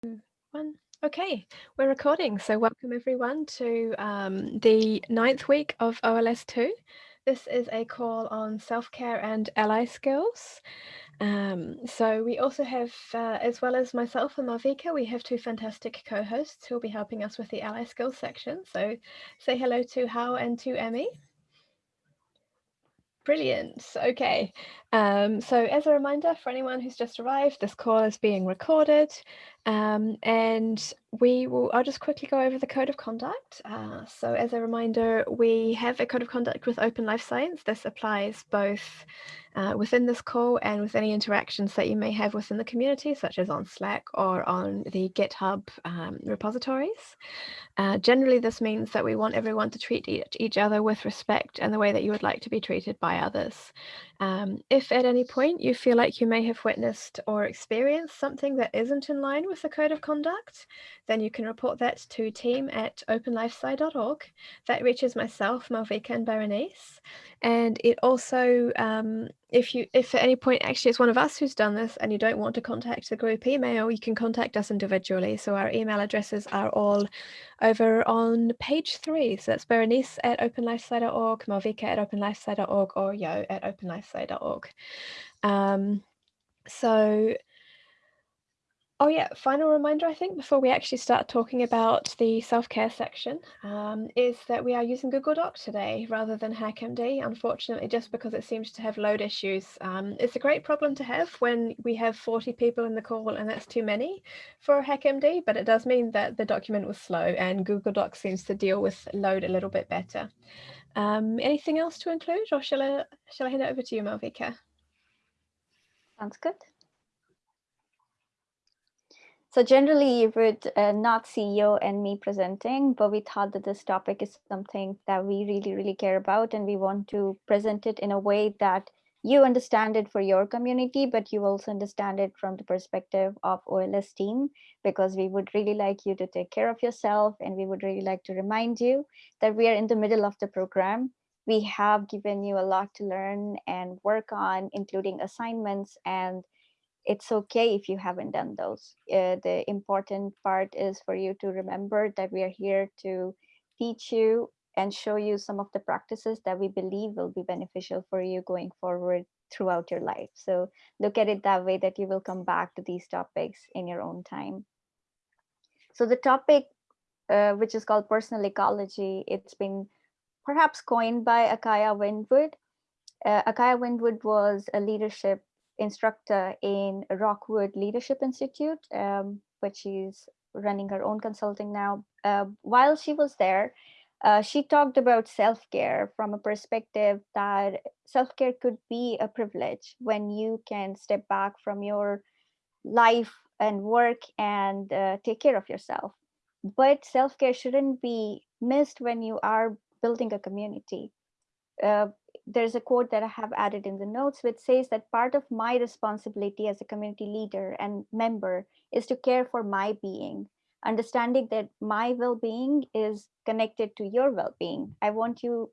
One. Okay, we're recording. So welcome everyone to um, the ninth week of OLS2. This is a call on self-care and ally skills. Um, so we also have, uh, as well as myself and Malvika, we have two fantastic co-hosts who will be helping us with the ally skills section. So say hello to Hao and to Emmy. Brilliant. Okay. Um, so as a reminder for anyone who's just arrived, this call is being recorded um, and we will, I'll just quickly go over the code of conduct. Uh, so as a reminder, we have a code of conduct with Open Life Science. This applies both uh, within this call and with any interactions that you may have within the community, such as on Slack or on the GitHub um, repositories. Uh, generally, this means that we want everyone to treat each, each other with respect and the way that you would like to be treated by others. Um, if at any point you feel like you may have witnessed or experienced something that isn't in line with the code of conduct, then you can report that to team at openlifesci.org. That reaches myself, Malvika and Berenice. And it also, um, if you, if at any point actually it's one of us who's done this and you don't want to contact the group email, you can contact us individually. So our email addresses are all over on page three. So that's Berenice at openlifesci.org, Malvika at openlifesci.org, or Yo at openlifesci.org. Um, so Oh yeah, final reminder I think before we actually start talking about the self-care section um, is that we are using Google Doc today rather than HackMD, unfortunately, just because it seems to have load issues. Um, it's a great problem to have when we have 40 people in the call and that's too many for HackMD, but it does mean that the document was slow and Google Doc seems to deal with load a little bit better. Um, anything else to include or shall I, shall I hand it over to you, Malvika? Sounds good. So generally you would uh, not see you and me presenting, but we thought that this topic is something that we really, really care about and we want to present it in a way that you understand it for your community, but you also understand it from the perspective of OLS team, because we would really like you to take care of yourself and we would really like to remind you that we are in the middle of the program. We have given you a lot to learn and work on, including assignments and it's okay if you haven't done those. Uh, the important part is for you to remember that we are here to teach you and show you some of the practices that we believe will be beneficial for you going forward throughout your life. So look at it that way that you will come back to these topics in your own time. So the topic, uh, which is called personal ecology, it's been perhaps coined by Akaya Windwood. Uh, Akaya Windwood was a leadership instructor in Rockwood Leadership Institute, um, but she's running her own consulting now. Uh, while she was there, uh, she talked about self-care from a perspective that self-care could be a privilege when you can step back from your life and work and uh, take care of yourself. But self-care shouldn't be missed when you are building a community. Uh, there's a quote that I have added in the notes which says that part of my responsibility as a community leader and member is to care for my being, understanding that my well-being is connected to your well-being. I want you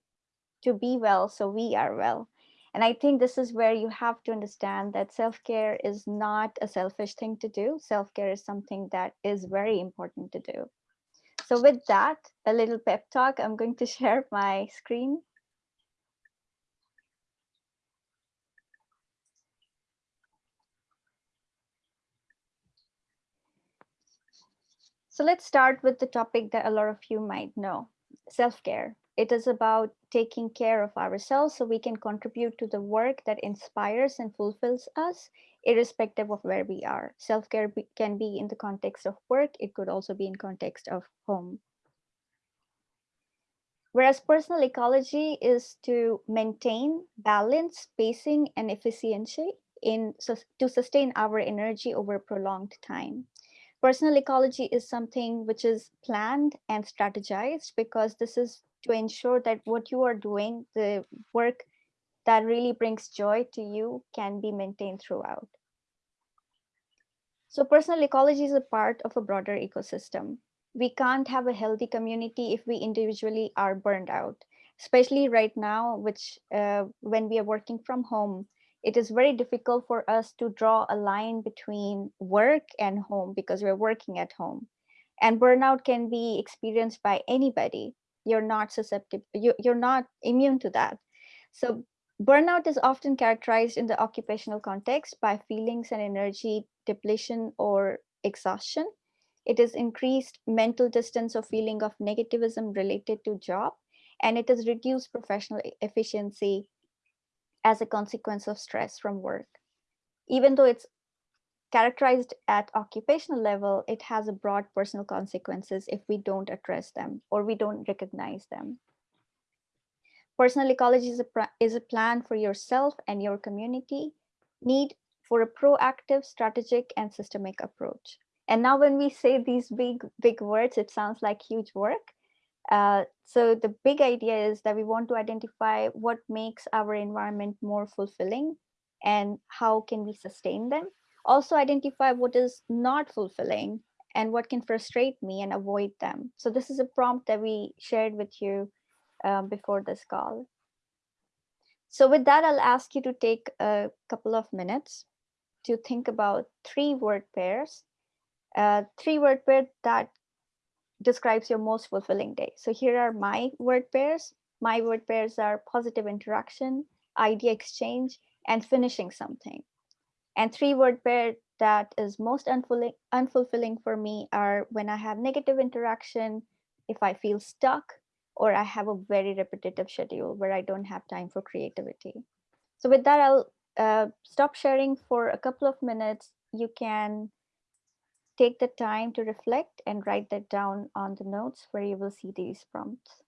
to be well so we are well. And I think this is where you have to understand that self-care is not a selfish thing to do. Self-care is something that is very important to do. So with that, a little pep talk, I'm going to share my screen. So let's start with the topic that a lot of you might know, self-care. It is about taking care of ourselves so we can contribute to the work that inspires and fulfills us, irrespective of where we are. Self-care can be in the context of work. It could also be in context of home. Whereas personal ecology is to maintain balance, spacing, and efficiency in to sustain our energy over prolonged time. Personal ecology is something which is planned and strategized because this is to ensure that what you are doing, the work that really brings joy to you can be maintained throughout. So personal ecology is a part of a broader ecosystem. We can't have a healthy community if we individually are burned out, especially right now, which uh, when we are working from home, it is very difficult for us to draw a line between work and home because we're working at home. And burnout can be experienced by anybody. You're not susceptible, you, you're not immune to that. So burnout is often characterized in the occupational context by feelings and energy depletion or exhaustion. It is increased mental distance or feeling of negativism related to job, and it is reduced professional efficiency as a consequence of stress from work. Even though it's characterized at occupational level, it has a broad personal consequences if we don't address them or we don't recognize them. Personal ecology is a, is a plan for yourself and your community need for a proactive, strategic, and systemic approach. And now when we say these big, big words, it sounds like huge work. Uh, so the big idea is that we want to identify what makes our environment more fulfilling and how can we sustain them. Also identify what is not fulfilling and what can frustrate me and avoid them. So this is a prompt that we shared with you um, before this call. So with that, I'll ask you to take a couple of minutes to think about three word pairs, uh, three word pair that describes your most fulfilling day. So here are my word pairs. My word pairs are positive interaction, idea exchange, and finishing something. And three word pair that is most unfulfilling, unfulfilling for me are when I have negative interaction, if I feel stuck, or I have a very repetitive schedule where I don't have time for creativity. So with that, I'll uh, stop sharing for a couple of minutes. You can take the time to reflect and write that down on the notes where you will see these prompts.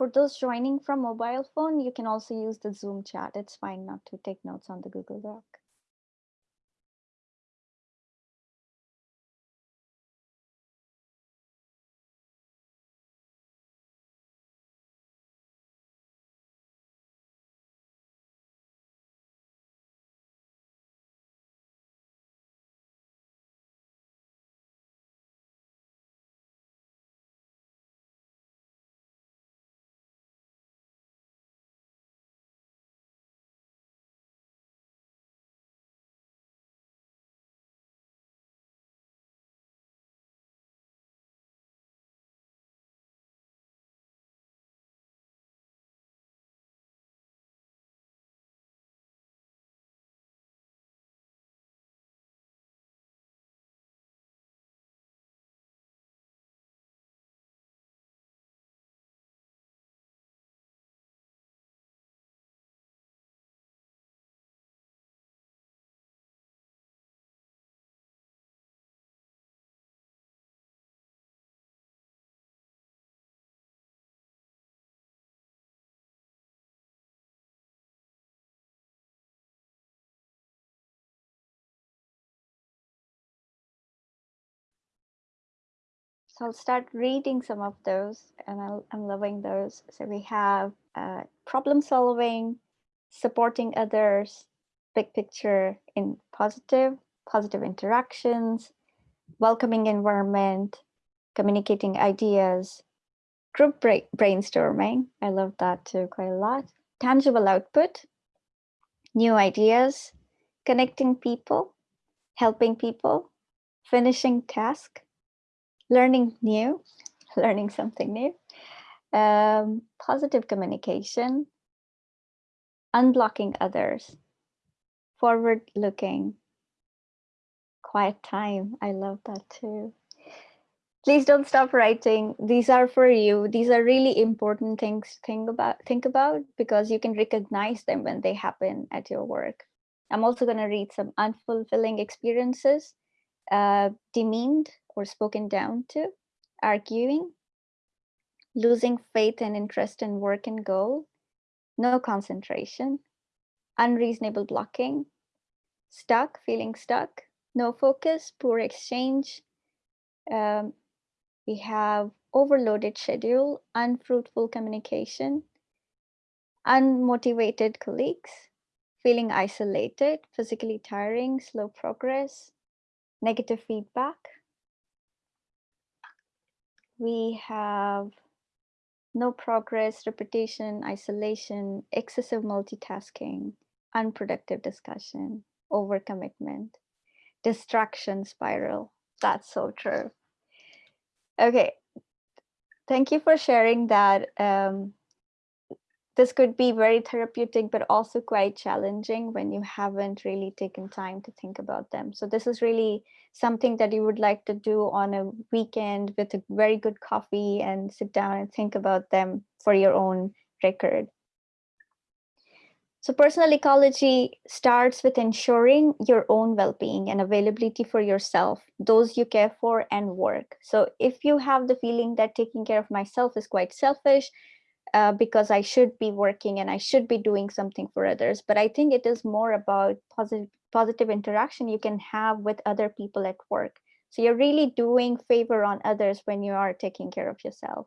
For those joining from mobile phone, you can also use the Zoom chat. It's fine not to take notes on the Google Doc. So I'll start reading some of those and i am loving those. So we have uh, problem solving, supporting others, big picture in positive, positive interactions, welcoming environment, communicating ideas, group brainstorming. I love that too quite a lot. Tangible output, new ideas, connecting people, helping people, finishing task, learning new, learning something new, um, positive communication, unblocking others, forward looking, quiet time. I love that too. Please don't stop writing. These are for you. These are really important things think about, think about because you can recognize them when they happen at your work. I'm also going to read some unfulfilling experiences, uh, demeaned or spoken down to, arguing, losing faith and interest in work and goal, no concentration, unreasonable blocking, stuck, feeling stuck, no focus, poor exchange. Um, we have overloaded schedule, unfruitful communication, unmotivated colleagues, feeling isolated, physically tiring, slow progress, negative feedback. We have no progress, repetition, isolation, excessive multitasking, unproductive discussion, overcommitment, distraction spiral. That's so true. Okay, thank you for sharing that. Um, this could be very therapeutic, but also quite challenging when you haven't really taken time to think about them. So this is really something that you would like to do on a weekend with a very good coffee and sit down and think about them for your own record. So personal ecology starts with ensuring your own well-being and availability for yourself, those you care for and work. So if you have the feeling that taking care of myself is quite selfish, uh, because I should be working and I should be doing something for others. But I think it is more about positive, positive interaction you can have with other people at work. So you're really doing favor on others when you are taking care of yourself.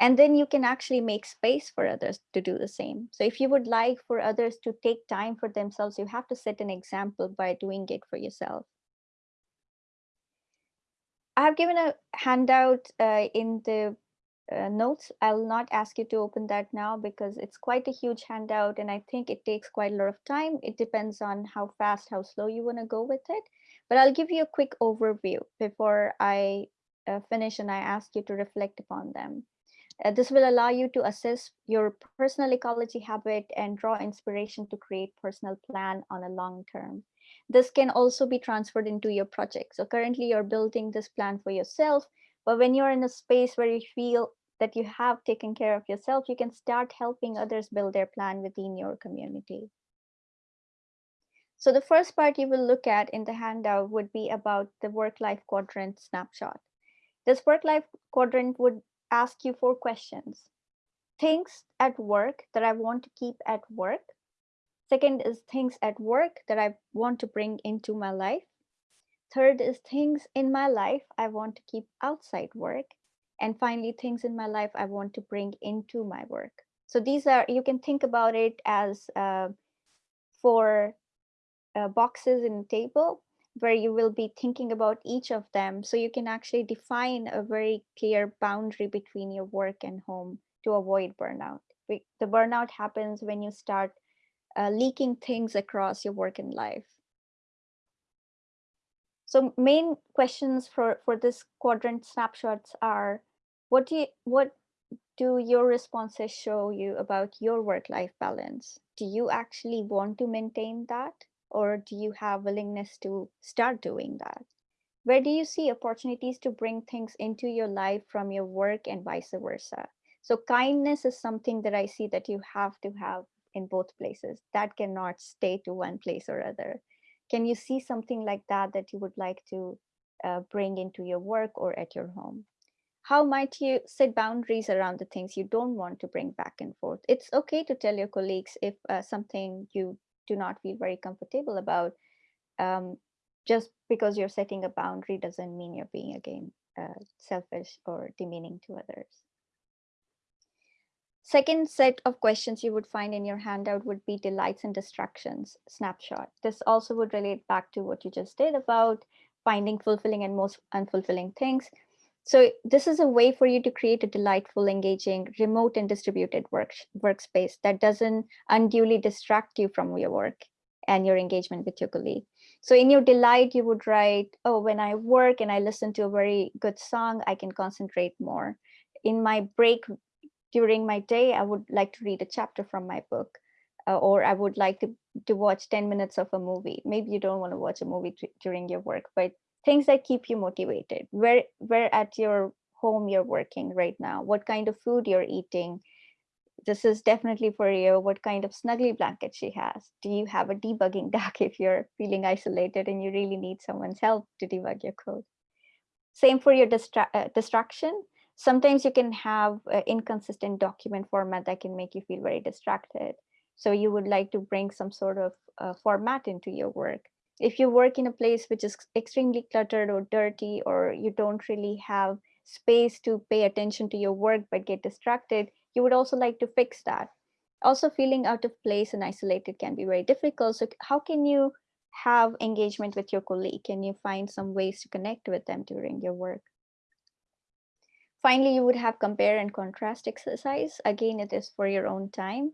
And then you can actually make space for others to do the same. So if you would like for others to take time for themselves, you have to set an example by doing it for yourself. I have given a handout uh, in the uh, notes. I'll not ask you to open that now because it's quite a huge handout and I think it takes quite a lot of time. It depends on how fast, how slow you want to go with it. But I'll give you a quick overview before I uh, finish and I ask you to reflect upon them. Uh, this will allow you to assess your personal ecology habit and draw inspiration to create personal plan on a long term. This can also be transferred into your project. So currently you're building this plan for yourself, but when you're in a space where you feel that you have taken care of yourself, you can start helping others build their plan within your community. So the first part you will look at in the handout would be about the work-life quadrant snapshot. This work-life quadrant would ask you four questions. Things at work that I want to keep at work. Second is things at work that I want to bring into my life. Third is things in my life I want to keep outside work and finally things in my life i want to bring into my work. So these are you can think about it as uh, four uh, boxes in a table where you will be thinking about each of them. So you can actually define a very clear boundary between your work and home to avoid burnout. The burnout happens when you start uh, leaking things across your work and life. So main questions for for this quadrant snapshots are what do you, what do your responses show you about your work-life balance? Do you actually want to maintain that? Or do you have willingness to start doing that? Where do you see opportunities to bring things into your life from your work and vice versa? So kindness is something that I see that you have to have in both places. That cannot stay to one place or other. Can you see something like that that you would like to uh, bring into your work or at your home? How might you set boundaries around the things you don't want to bring back and forth? It's okay to tell your colleagues if uh, something you do not feel very comfortable about. Um, just because you're setting a boundary doesn't mean you're being again uh, selfish or demeaning to others. Second set of questions you would find in your handout would be delights and distractions snapshot. This also would relate back to what you just did about finding fulfilling and most unfulfilling things. So this is a way for you to create a delightful, engaging, remote and distributed work, workspace that doesn't unduly distract you from your work and your engagement with your colleague. So in your delight, you would write, oh, when I work and I listen to a very good song, I can concentrate more. In my break during my day, I would like to read a chapter from my book. Uh, or I would like to, to watch 10 minutes of a movie. Maybe you don't want to watch a movie during your work, but things that keep you motivated where where at your home you're working right now what kind of food you're eating this is definitely for you. What kind of snuggly blanket she has? Do you have a debugging doc if you're feeling isolated and you really need someone's help to debug your code? Same for your distra uh, distraction. Sometimes you can have inconsistent document format that can make you feel very distracted. So you would like to bring some sort of uh, format into your work. If you work in a place which is extremely cluttered or dirty, or you don't really have space to pay attention to your work but get distracted, you would also like to fix that. Also feeling out of place and isolated can be very difficult. So how can you have engagement with your colleague? Can you find some ways to connect with them during your work? Finally, you would have compare and contrast exercise. Again, it is for your own time.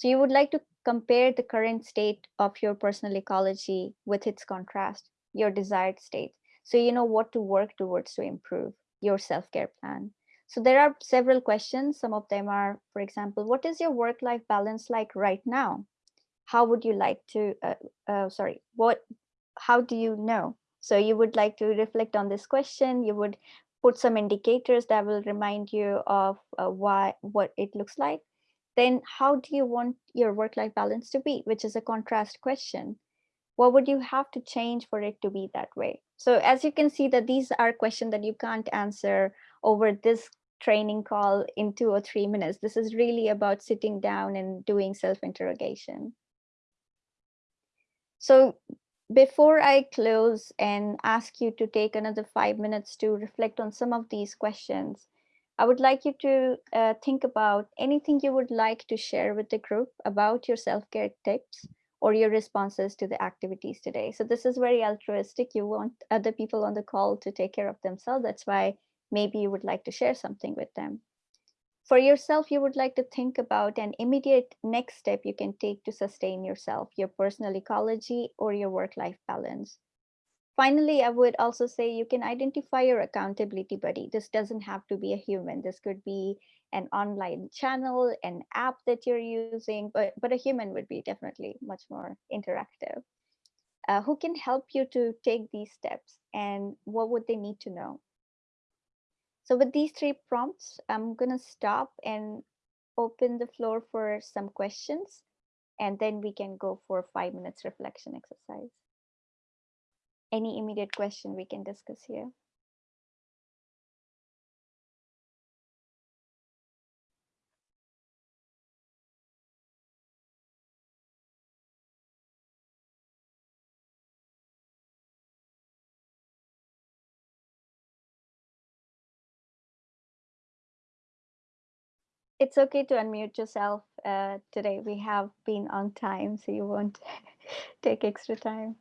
So you would like to compare the current state of your personal ecology with its contrast, your desired state. So you know what to work towards to improve your self-care plan. So there are several questions. Some of them are, for example, what is your work-life balance like right now? how would you like to, uh, uh, sorry, what, how do you know? So you would like to reflect on this question. You would put some indicators that will remind you of uh, why, what it looks like. Then how do you want your work-life balance to be, which is a contrast question. What would you have to change for it to be that way? So as you can see that these are questions that you can't answer over this training call in two or three minutes. This is really about sitting down and doing self-interrogation. So before I close and ask you to take another five minutes to reflect on some of these questions, I would like you to uh, think about anything you would like to share with the group about your self-care tips or your responses to the activities today. So this is very altruistic. You want other people on the call to take care of themselves. That's why maybe you would like to share something with them for yourself, you would like to think about an immediate next step you can take to sustain yourself, your personal ecology or your work-life balance. Finally, I would also say you can identify your accountability buddy. This doesn't have to be a human. This could be an online channel, an app that you're using, but, but a human would be definitely much more interactive. Uh, who can help you to take these steps and what would they need to know? So with these three prompts, I'm going to stop and open the floor for some questions, and then we can go for five minutes reflection exercise. Any immediate question we can discuss here? it's okay to unmute yourself uh, today. We have been on time, so you won't take extra time.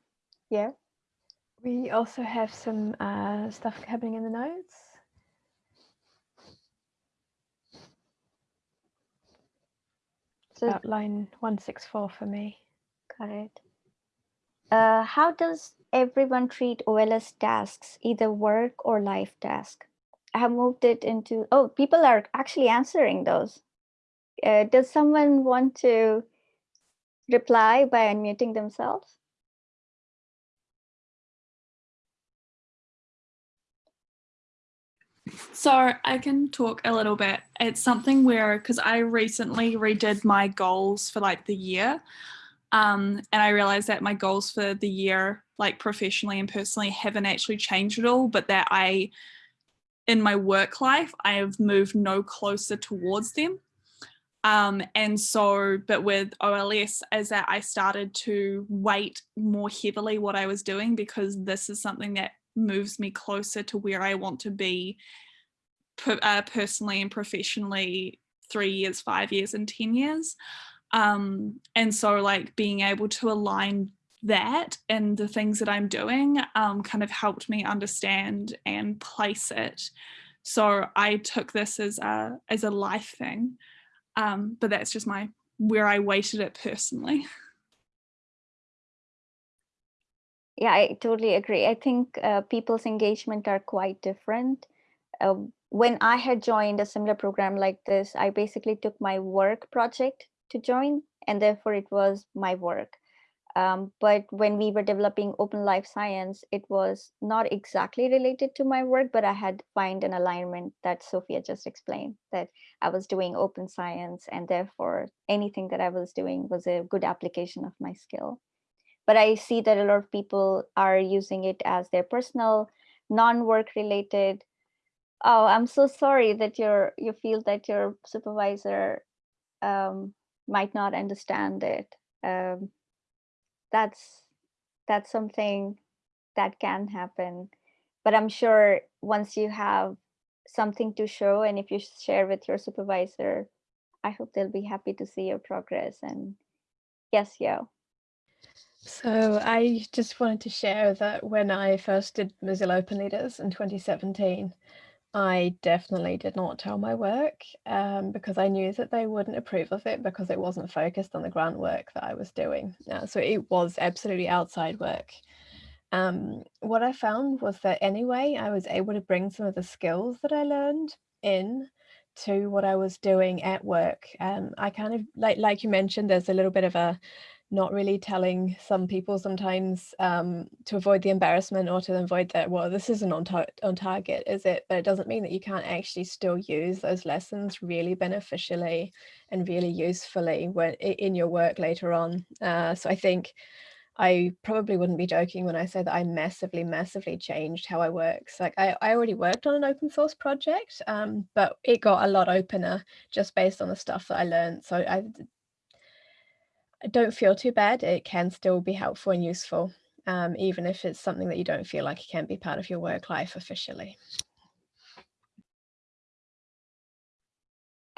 Yeah. We also have some uh, stuff happening in the notes. So about line 164 for me. Got it. Uh, how does everyone treat OLS tasks, either work or life task? I have moved it into, oh, people are actually answering those. Uh, does someone want to reply by unmuting themselves? So I can talk a little bit. It's something where, because I recently redid my goals for like the year. Um, and I realized that my goals for the year, like professionally and personally, haven't actually changed at all, but that I in my work life, I have moved no closer towards them. Um, and so, but with OLS, as that I started to weight more heavily what I was doing because this is something that moves me closer to where I want to be per, uh, personally and professionally three years, five years, and 10 years. Um, and so like being able to align that and the things that I'm doing um, kind of helped me understand and place it. So I took this as a as a life thing, um, but that's just my where I weighted it personally. Yeah, I totally agree. I think uh, people's engagement are quite different. Uh, when I had joined a similar program like this, I basically took my work project to join, and therefore it was my work Um, but when we were developing open life science, it was not exactly related to my work, but I had find an alignment that Sophia just explained that I was doing open science and therefore anything that I was doing was a good application of my skill. But I see that a lot of people are using it as their personal, non-work related. Oh, I'm so sorry that you're you feel that your supervisor um, might not understand it. Um, that's that's something that can happen but i'm sure once you have something to show and if you share with your supervisor i hope they'll be happy to see your progress and yes yo so i just wanted to share that when i first did mozilla open leaders in 2017 I definitely did not tell my work um, because I knew that they wouldn't approve of it because it wasn't focused on the grant work that I was doing. Uh, so it was absolutely outside work. Um, what I found was that anyway, I was able to bring some of the skills that I learned in to what I was doing at work. Um, I kind of like like you mentioned, there's a little bit of a not really telling some people sometimes um, to avoid the embarrassment or to avoid that, well, this isn't on, tar on target, is it? But it doesn't mean that you can't actually still use those lessons really beneficially and really usefully when in your work later on. Uh, so I think I probably wouldn't be joking when I say that I massively, massively changed how I work. So like I, I already worked on an open source project, um, but it got a lot opener just based on the stuff that I learned. So I don't feel too bad. It can still be helpful and useful, um, even if it's something that you don't feel like it can be part of your work life officially.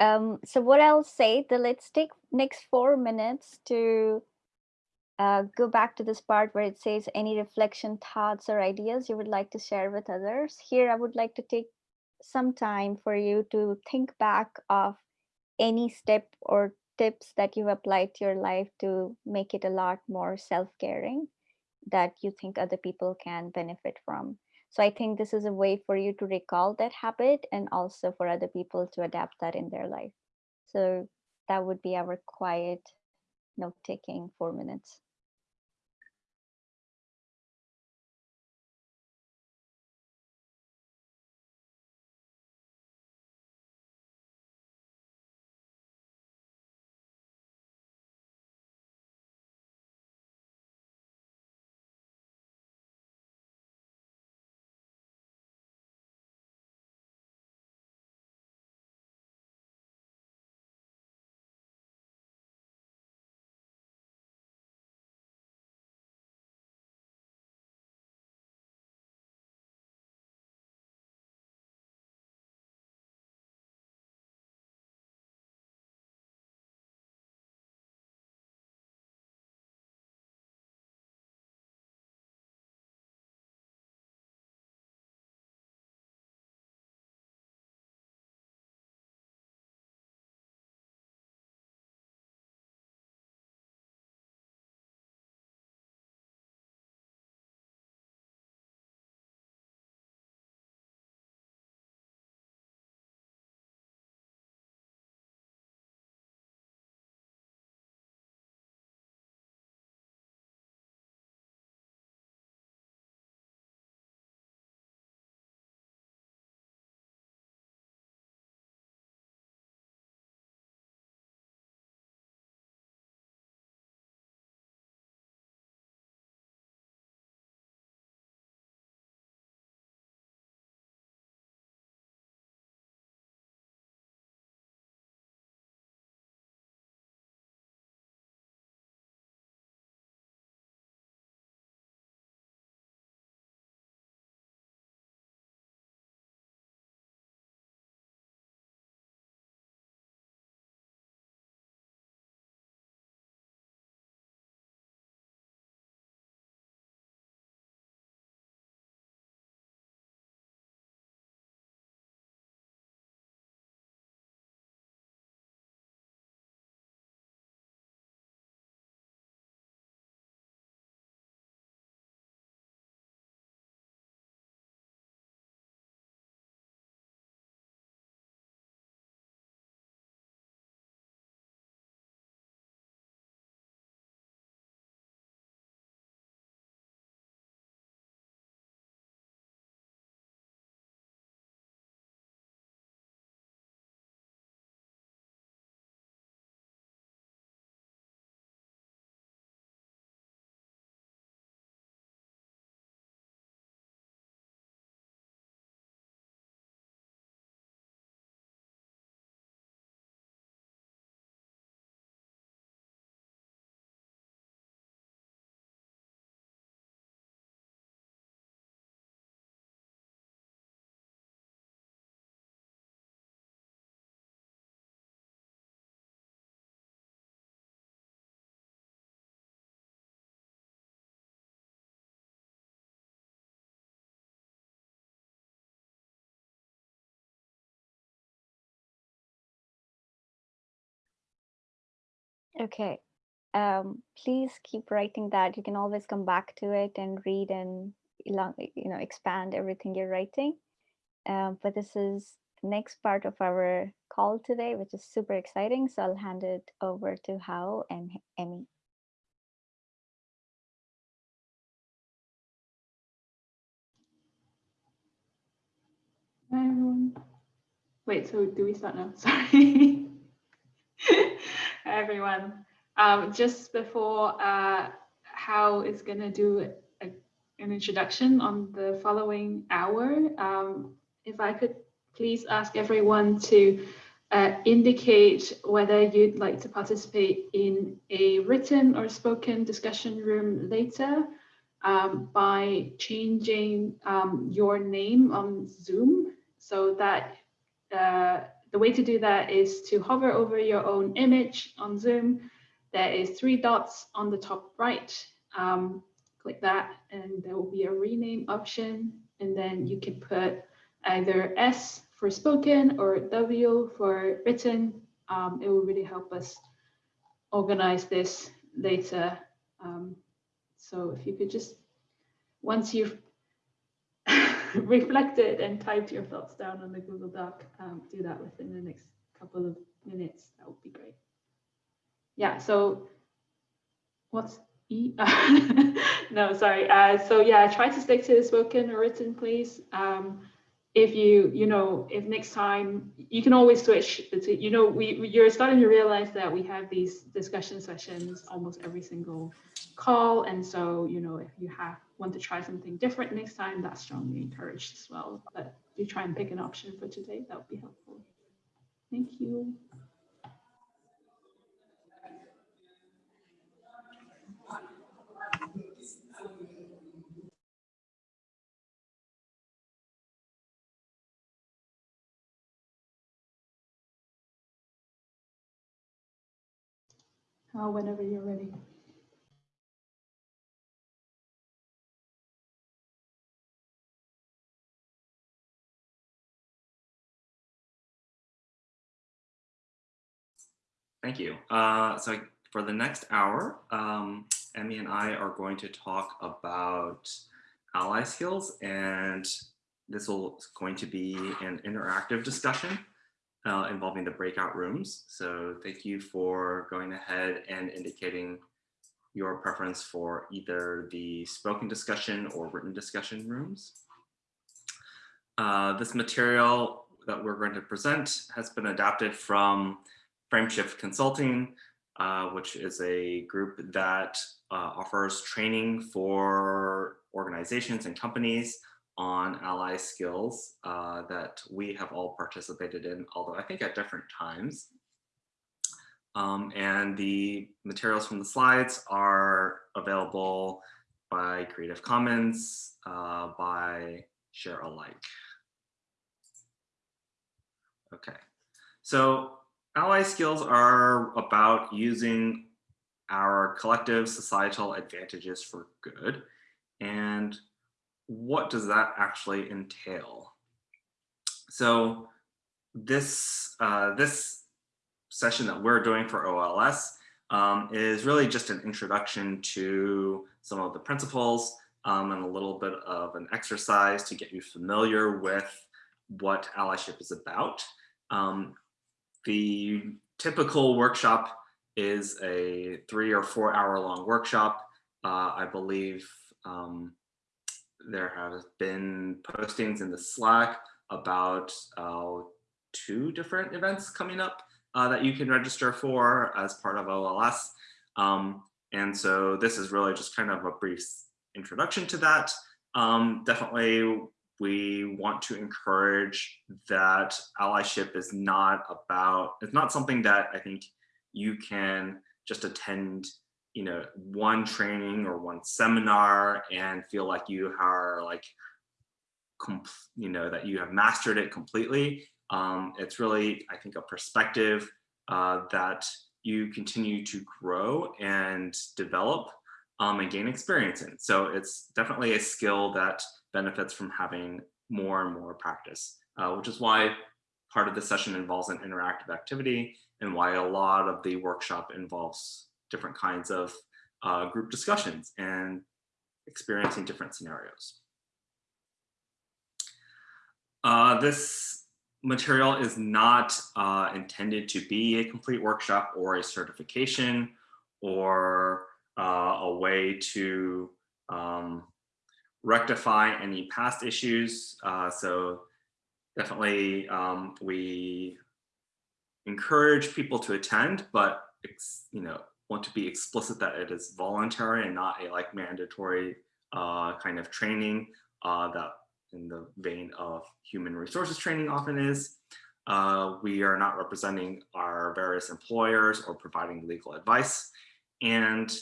Um, so what I'll say, the let's take next four minutes to uh, go back to this part where it says any reflection, thoughts, or ideas you would like to share with others. Here, I would like to take some time for you to think back of any step or tips that you've applied to your life to make it a lot more self-caring that you think other people can benefit from. So I think this is a way for you to recall that habit and also for other people to adapt that in their life. So that would be our quiet note taking four minutes. Okay. Um, please keep writing that. You can always come back to it and read and you know expand everything you're writing. Um, but this is the next part of our call today, which is super exciting. So I'll hand it over to Hao and Emmy. Hi everyone. Wait, so do we start now? Sorry. Hi everyone. Um, just before uh, is going to do a, an introduction on the following hour, um, if I could please ask everyone to uh, indicate whether you'd like to participate in a written or spoken discussion room later um, by changing um, your name on Zoom so that uh, the way to do that is to hover over your own image on Zoom. There is three dots on the top right. Um, click that and there will be a rename option. And then you can put either S for spoken or W for written. Um, it will really help us organize this later. Um, so if you could just, once you've reflected and typed your thoughts down on the Google Doc, um, do that within the next couple of minutes. That would be great. Yeah, so what's E? no, sorry. Uh, so yeah, try to stick to the spoken or written, please. Um, if you, you know, if next time you can always switch between, you know, we you're starting to realize that we have these discussion sessions almost every single call. And so, you know, if you have want to try something different next time, that's strongly encouraged as well. But do try and pick an option for today, that would be helpful. Thank you. Uh, whenever you're ready. Thank you. Uh, so for the next hour, um, Emmy and I are going to talk about ally skills and this will going to be an interactive discussion uh, involving the breakout rooms. So thank you for going ahead and indicating your preference for either the spoken discussion or written discussion rooms. Uh, this material that we're going to present has been adapted from Frameshift Consulting, uh, which is a group that uh, offers training for organizations and companies on ally skills uh, that we have all participated in, although I think at different times. Um, and the materials from the slides are available by Creative Commons, uh, by share alike. Okay, so ally skills are about using our collective societal advantages for good. And what does that actually entail? So this, uh, this session that we're doing for OLS um, is really just an introduction to some of the principles um, and a little bit of an exercise to get you familiar with what allyship is about. Um, the typical workshop is a three or four hour long workshop. Uh, I believe um, there have been postings in the Slack about uh, two different events coming up uh, that you can register for as part of OLS. Um, and so this is really just kind of a brief introduction to that. Um, definitely we want to encourage that allyship is not about, it's not something that I think you can just attend you know, one training or one seminar and feel like you are like, you know, that you have mastered it completely. Um, it's really, I think, a perspective uh, that you continue to grow and develop um, and gain experience in. So it's definitely a skill that benefits from having more and more practice, uh, which is why part of the session involves an interactive activity and why a lot of the workshop involves different kinds of uh, group discussions and experiencing different scenarios. Uh, this material is not uh, intended to be a complete workshop or a certification or uh, a way to um, rectify any past issues. Uh, so definitely um, we encourage people to attend, but it's, you know want to be explicit that it is voluntary and not a like mandatory uh, kind of training uh, that in the vein of human resources training often is. Uh, we are not representing our various employers or providing legal advice. And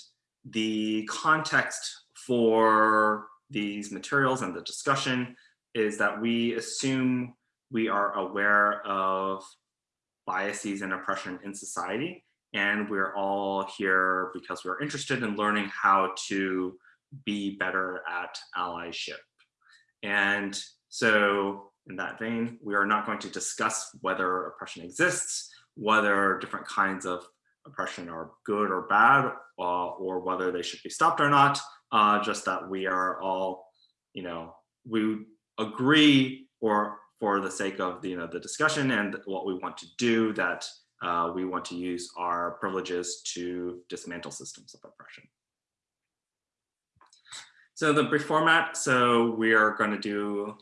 the context for these materials and the discussion is that we assume we are aware of biases and oppression in society. And we're all here because we're interested in learning how to be better at allyship. And so in that vein, we are not going to discuss whether oppression exists, whether different kinds of oppression are good or bad, uh, or whether they should be stopped or not, uh, just that we are all, you know, we agree or for the sake of the, you know, the discussion and what we want to do that uh, we want to use our privileges to dismantle systems of oppression. So the brief format, so we are going to do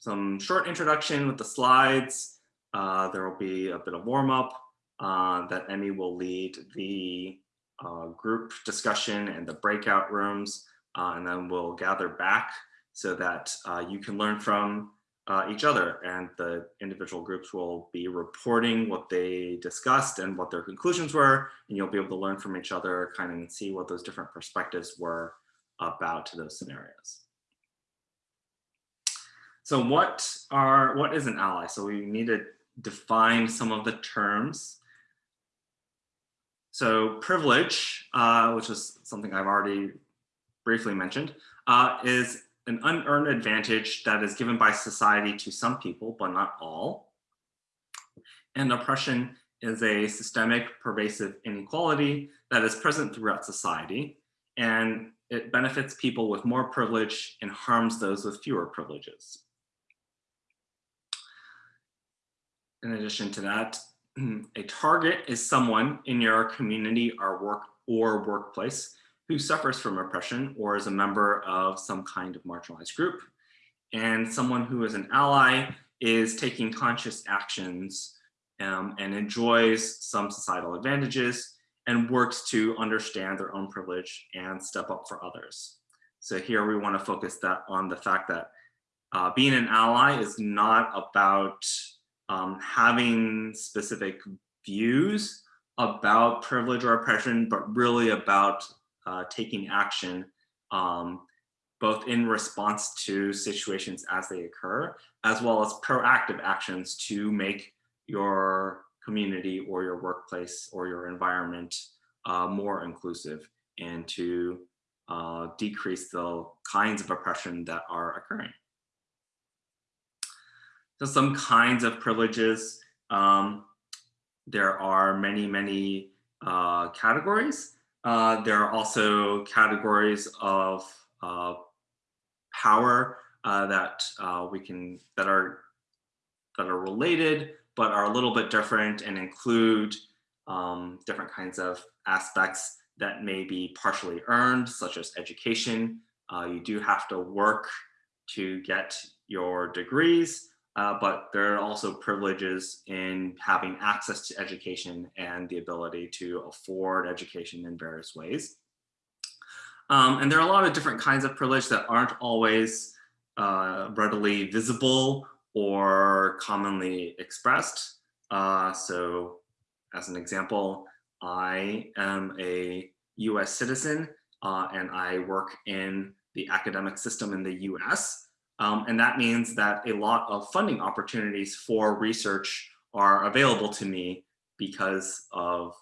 some short introduction with the slides. Uh, there will be a bit of warm up uh, that Emmy will lead the uh, group discussion and the breakout rooms, uh, and then we'll gather back so that uh, you can learn from uh, each other and the individual groups will be reporting what they discussed and what their conclusions were, and you'll be able to learn from each other, kind of see what those different perspectives were about those scenarios. So what are what is an ally? So we need to define some of the terms. So privilege, uh, which is something I've already briefly mentioned, uh, is an unearned advantage that is given by society to some people, but not all. And oppression is a systemic pervasive inequality that is present throughout society. And it benefits people with more privilege and harms those with fewer privileges. In addition to that, a target is someone in your community or work or workplace who suffers from oppression or is a member of some kind of marginalized group. And someone who is an ally is taking conscious actions um, and enjoys some societal advantages and works to understand their own privilege and step up for others. So here we want to focus that on the fact that uh, being an ally is not about um, having specific views about privilege or oppression, but really about uh, taking action um, both in response to situations as they occur, as well as proactive actions to make your community or your workplace or your environment uh, more inclusive and to uh, decrease the kinds of oppression that are occurring. So some kinds of privileges, um, there are many, many uh, categories. Uh, there are also categories of uh, power uh, that we can, that are, that are related but are a little bit different and include um, different kinds of aspects that may be partially earned, such as education. Uh, you do have to work to get your degrees, uh, but there are also privileges in having access to education and the ability to afford education in various ways. Um, and there are a lot of different kinds of privilege that aren't always uh, readily visible or commonly expressed. Uh, so as an example, I am a US citizen uh, and I work in the academic system in the US. Um, and that means that a lot of funding opportunities for research are available to me because of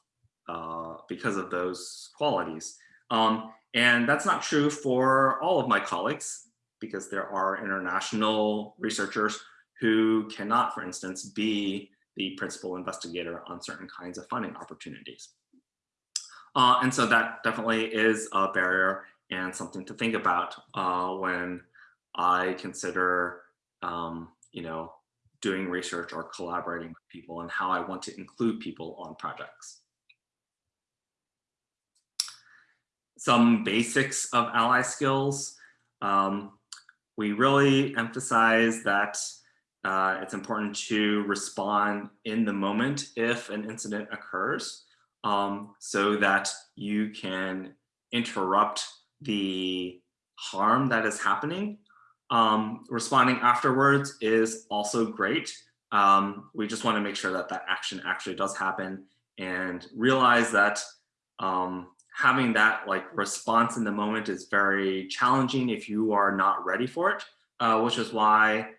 uh, because of those qualities. Um, and that's not true for all of my colleagues because there are international researchers who cannot, for instance, be the principal investigator on certain kinds of funding opportunities. Uh, and so that definitely is a barrier and something to think about uh, when I consider, um, you know, doing research or collaborating with people and how I want to include people on projects. Some basics of ally skills. Um, we really emphasize that uh, it's important to respond in the moment if an incident occurs um, so that you can interrupt the harm that is happening. Um, responding afterwards is also great. Um, we just want to make sure that that action actually does happen and realize that um, having that like response in the moment is very challenging if you are not ready for it, uh, which is why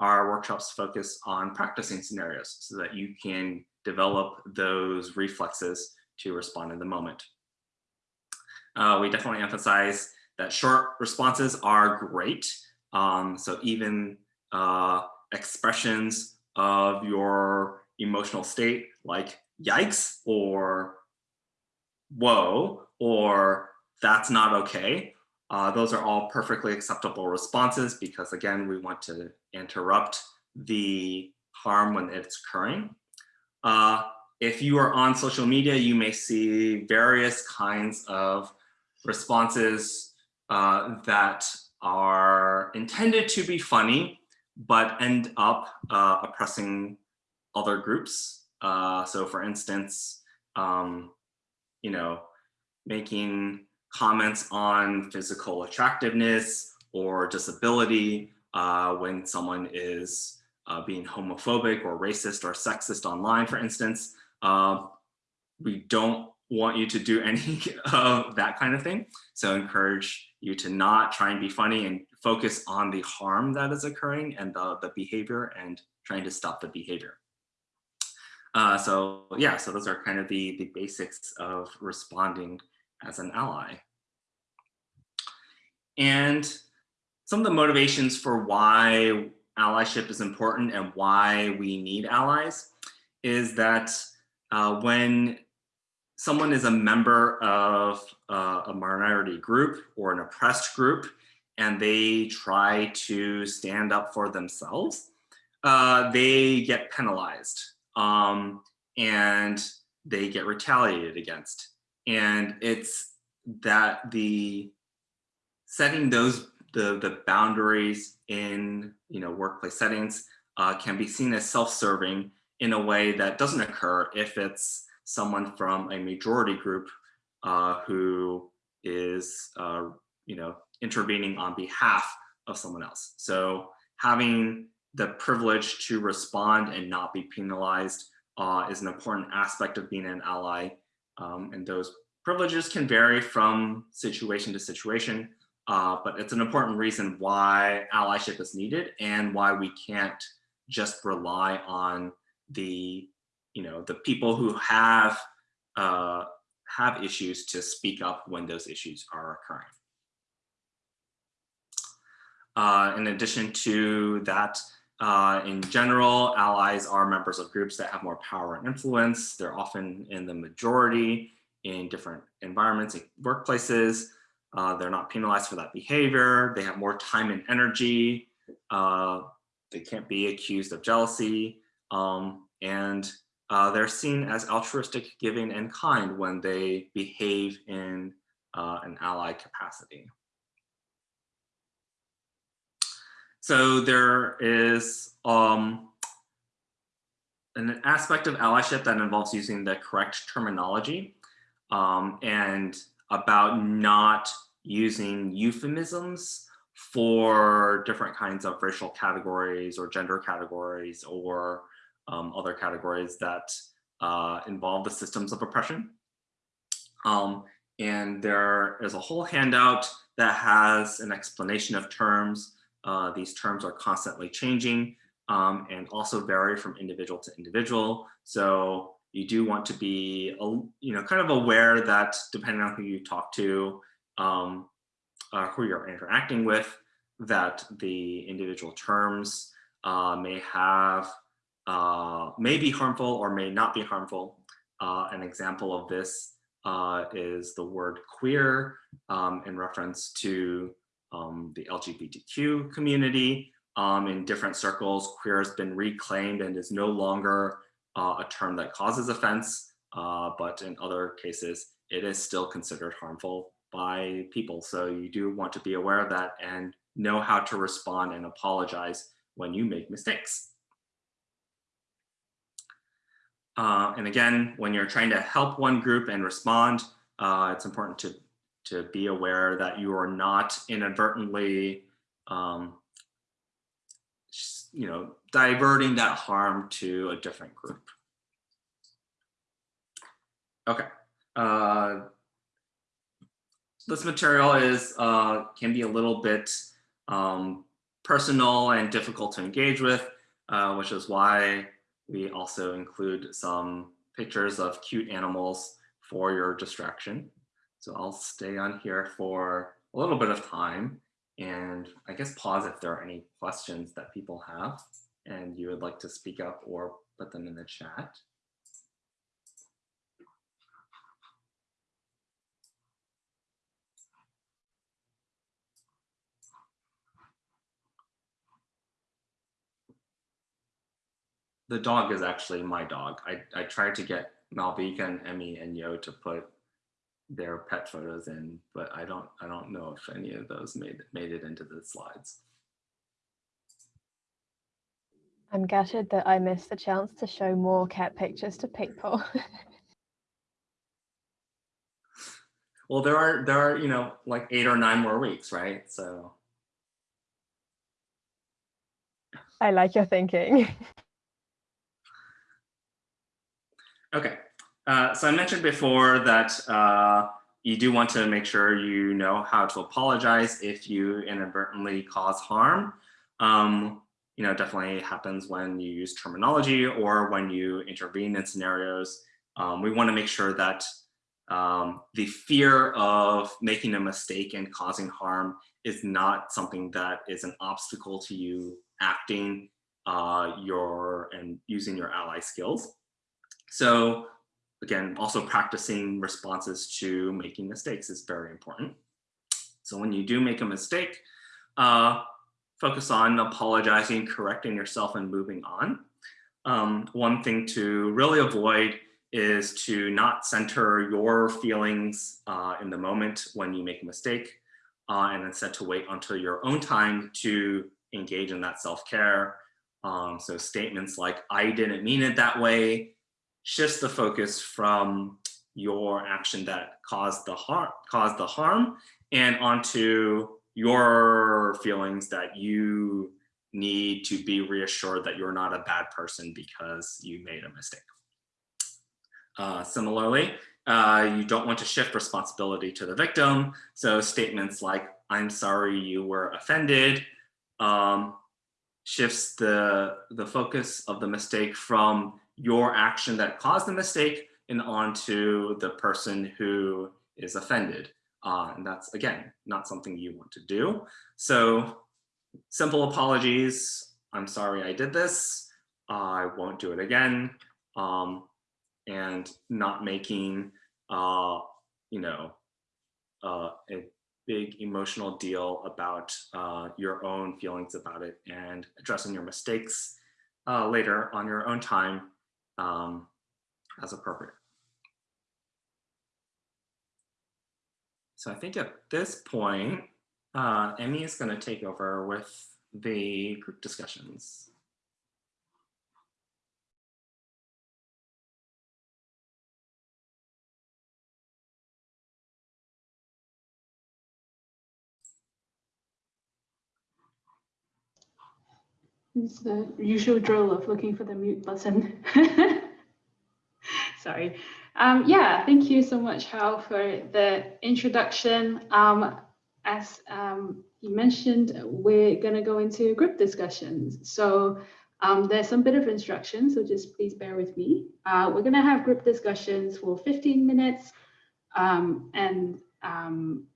our workshops focus on practicing scenarios so that you can develop those reflexes to respond in the moment. Uh, we definitely emphasize that short responses are great. Um, so even uh, expressions of your emotional state like yikes or whoa or that's not okay. Uh, those are all perfectly acceptable responses because again, we want to interrupt the harm when it's occurring. Uh, if you are on social media, you may see various kinds of responses uh, that are intended to be funny, but end up uh, oppressing other groups. Uh, so for instance, um, you know, making comments on physical attractiveness or disability uh, when someone is uh, being homophobic or racist or sexist online, for instance. Uh, we don't want you to do any of that kind of thing. So encourage you to not try and be funny and focus on the harm that is occurring and the, the behavior and trying to stop the behavior. Uh, so yeah, so those are kind of the, the basics of responding as an ally. And some of the motivations for why allyship is important and why we need allies is that uh, when someone is a member of uh, a minority group or an oppressed group and they try to stand up for themselves, uh, they get penalized um, and they get retaliated against. And it's that the setting those the, the boundaries in you know workplace settings uh, can be seen as self-serving in a way that doesn't occur if it's someone from a majority group uh, who is, uh, you know, intervening on behalf of someone else. So having the privilege to respond and not be penalized uh, is an important aspect of being an ally. Um, and those privileges can vary from situation to situation, uh, but it's an important reason why allyship is needed and why we can't just rely on the, you know, the people who have uh, have issues to speak up when those issues are occurring. Uh, in addition to that, uh, in general, allies are members of groups that have more power and influence. They're often in the majority in different environments and workplaces. Uh, they're not penalized for that behavior. They have more time and energy. Uh, they can't be accused of jealousy. Um, and uh, they're seen as altruistic, giving, and kind when they behave in uh, an ally capacity. So there is um, an aspect of allyship that involves using the correct terminology um, and about not using euphemisms for different kinds of racial categories or gender categories or um, other categories that uh, involve the systems of oppression. Um, and there is a whole handout that has an explanation of terms. Uh, these terms are constantly changing um, and also vary from individual to individual. So you do want to be, you know, kind of aware that depending on who you talk to, um, uh, who you're interacting with, that the individual terms uh, may have, uh, may be harmful or may not be harmful. Uh, an example of this uh, is the word queer um, in reference to um, the LGBTQ community. Um, in different circles, queer has been reclaimed and is no longer uh, a term that causes offense, uh, but in other cases, it is still considered harmful by people. So you do want to be aware of that and know how to respond and apologize when you make mistakes. Uh, and again, when you're trying to help one group and respond, uh, it's important to, to be aware that you are not inadvertently, um, you know, diverting that harm to a different group. Okay. Uh, this material is uh, can be a little bit um, personal and difficult to engage with, uh, which is why we also include some pictures of cute animals for your distraction. So I'll stay on here for a little bit of time and I guess pause if there are any questions that people have and you would like to speak up or put them in the chat. The dog is actually my dog. I, I tried to get Malvika and Emmy and Yo to put their pet photos in, but I don't I don't know if any of those made made it into the slides. I'm gutted that I missed the chance to show more cat pictures to people. well, there are there are, you know, like eight or nine more weeks, right? So I like your thinking. Okay, uh, so I mentioned before that uh, you do want to make sure you know how to apologize if you inadvertently cause harm. Um, you know, definitely happens when you use terminology or when you intervene in scenarios. Um, we want to make sure that um, the fear of making a mistake and causing harm is not something that is an obstacle to you acting uh, your and using your ally skills. So again, also practicing responses to making mistakes is very important. So when you do make a mistake, uh, focus on apologizing, correcting yourself and moving on. Um, one thing to really avoid is to not center your feelings uh, in the moment when you make a mistake uh, and instead to wait until your own time to engage in that self-care. Um, so statements like, I didn't mean it that way, shifts the focus from your action that caused the harm caused the harm and onto your feelings that you need to be reassured that you're not a bad person because you made a mistake. Uh, similarly, uh, you don't want to shift responsibility to the victim. So statements like, I'm sorry you were offended, um, shifts the, the focus of the mistake from your action that caused the mistake and onto the person who is offended. Uh, and that's, again, not something you want to do. So simple apologies. I'm sorry I did this. I won't do it again. Um, and not making, uh, you know, uh, a big emotional deal about uh, your own feelings about it and addressing your mistakes uh, later on your own time um, as appropriate. So I think at this point, uh, Emmy is going to take over with the group discussions. It's the usual drill of looking for the mute button. Sorry. Um, yeah, thank you so much, Hal, for the introduction. Um, as um, you mentioned, we're going to go into group discussions. So um, there's some bit of instruction, so just please bear with me. Uh, we're going to have group discussions for 15 minutes. Um, and um,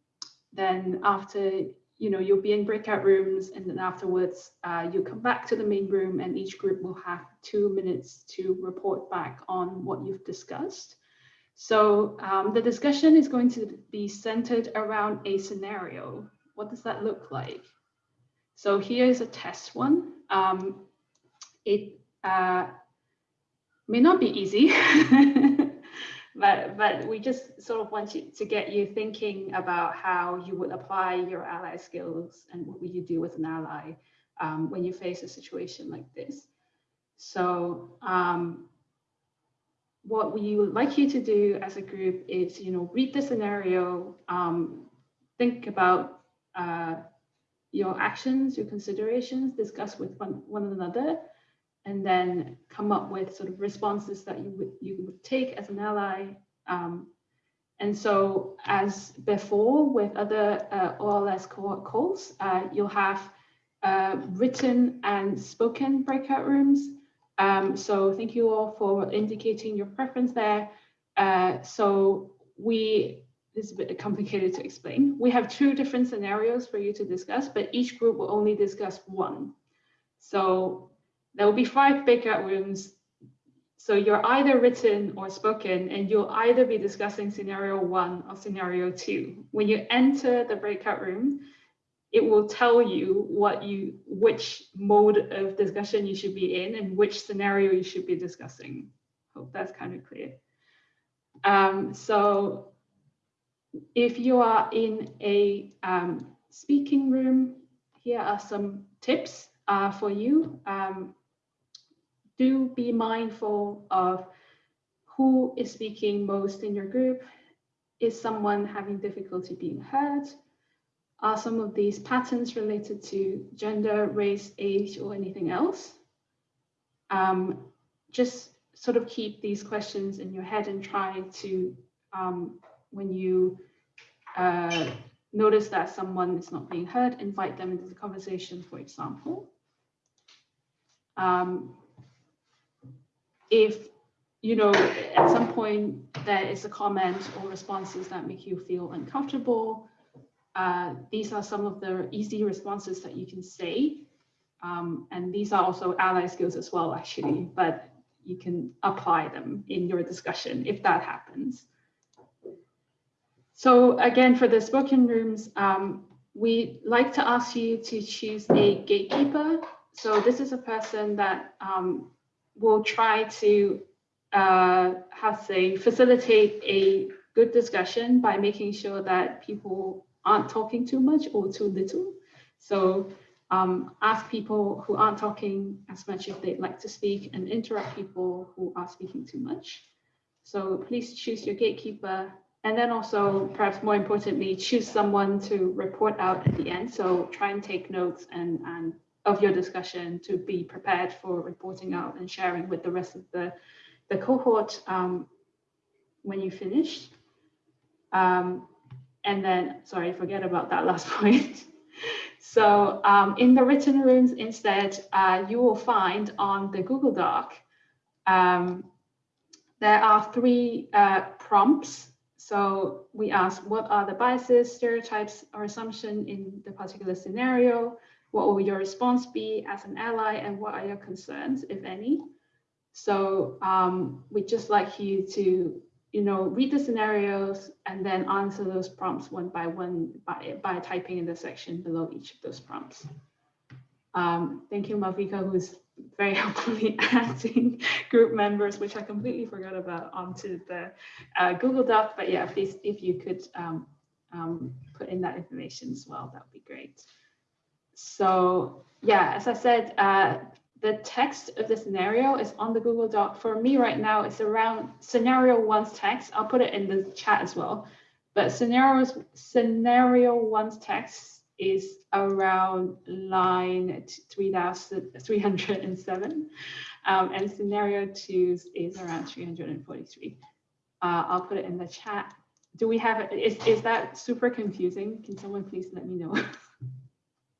then after you know, you'll be in breakout rooms and then afterwards uh, you come back to the main room and each group will have two minutes to report back on what you've discussed. So um, the discussion is going to be centered around a scenario. What does that look like? So here's a test one. Um, it uh, may not be easy, but but we just sort of want you to get you thinking about how you would apply your ally skills and what would you do with an ally um, when you face a situation like this. So um, what we would like you to do as a group is, you know, read the scenario, um, think about uh, your actions, your considerations, discuss with one, one another, and then come up with sort of responses that you would you would take as an ally. Um, and so as before with other uh, OLS cohort calls, uh, you'll have uh, written and spoken breakout rooms. Um, so thank you all for indicating your preference there. Uh, so we, this is a bit complicated to explain. We have two different scenarios for you to discuss, but each group will only discuss one. So there will be five breakout rooms. So you're either written or spoken, and you'll either be discussing scenario one or scenario two. When you enter the breakout room, it will tell you what you which mode of discussion you should be in and which scenario you should be discussing. Hope that's kind of clear. Um, so if you are in a um, speaking room, here are some tips uh, for you. Um, do be mindful of who is speaking most in your group. Is someone having difficulty being heard? Are some of these patterns related to gender, race, age, or anything else? Um, just sort of keep these questions in your head and try to, um, when you uh, notice that someone is not being heard, invite them into the conversation, for example. Um, if you know at some point there is a comment or responses that make you feel uncomfortable uh, these are some of the easy responses that you can say. Um, and these are also ally skills as well actually but you can apply them in your discussion if that happens. So again for the spoken rooms um, we like to ask you to choose a gatekeeper. So this is a person that um, will try to, uh, to say, facilitate a good discussion by making sure that people aren't talking too much or too little. So um, ask people who aren't talking as much if they'd like to speak and interrupt people who are speaking too much. So please choose your gatekeeper and then also perhaps more importantly, choose someone to report out at the end. So try and take notes and, and of your discussion to be prepared for reporting out and sharing with the rest of the, the cohort um, when you finish. Um, and then, sorry, forget about that last point. so um, in the written rooms instead, uh, you will find on the Google Doc, um, there are three uh, prompts. So we ask what are the biases, stereotypes, or assumption in the particular scenario? What will your response be as an ally and what are your concerns, if any? So um, we'd just like you to, you know, read the scenarios and then answer those prompts one by one by, by typing in the section below each of those prompts. Um, thank you, Malvika, who's very helpfully adding group members, which I completely forgot about, onto the uh, Google Doc. But yeah, please, if you could um, um, put in that information as well, that would be great. So yeah, as I said, uh, the text of the scenario is on the Google Doc. For me right now, it's around scenario one's text. I'll put it in the chat as well. But scenarios, scenario one's text is around line 3,307. Um, and scenario two's is around 343. Uh, I'll put it in the chat. Do we have, is, is that super confusing? Can someone please let me know?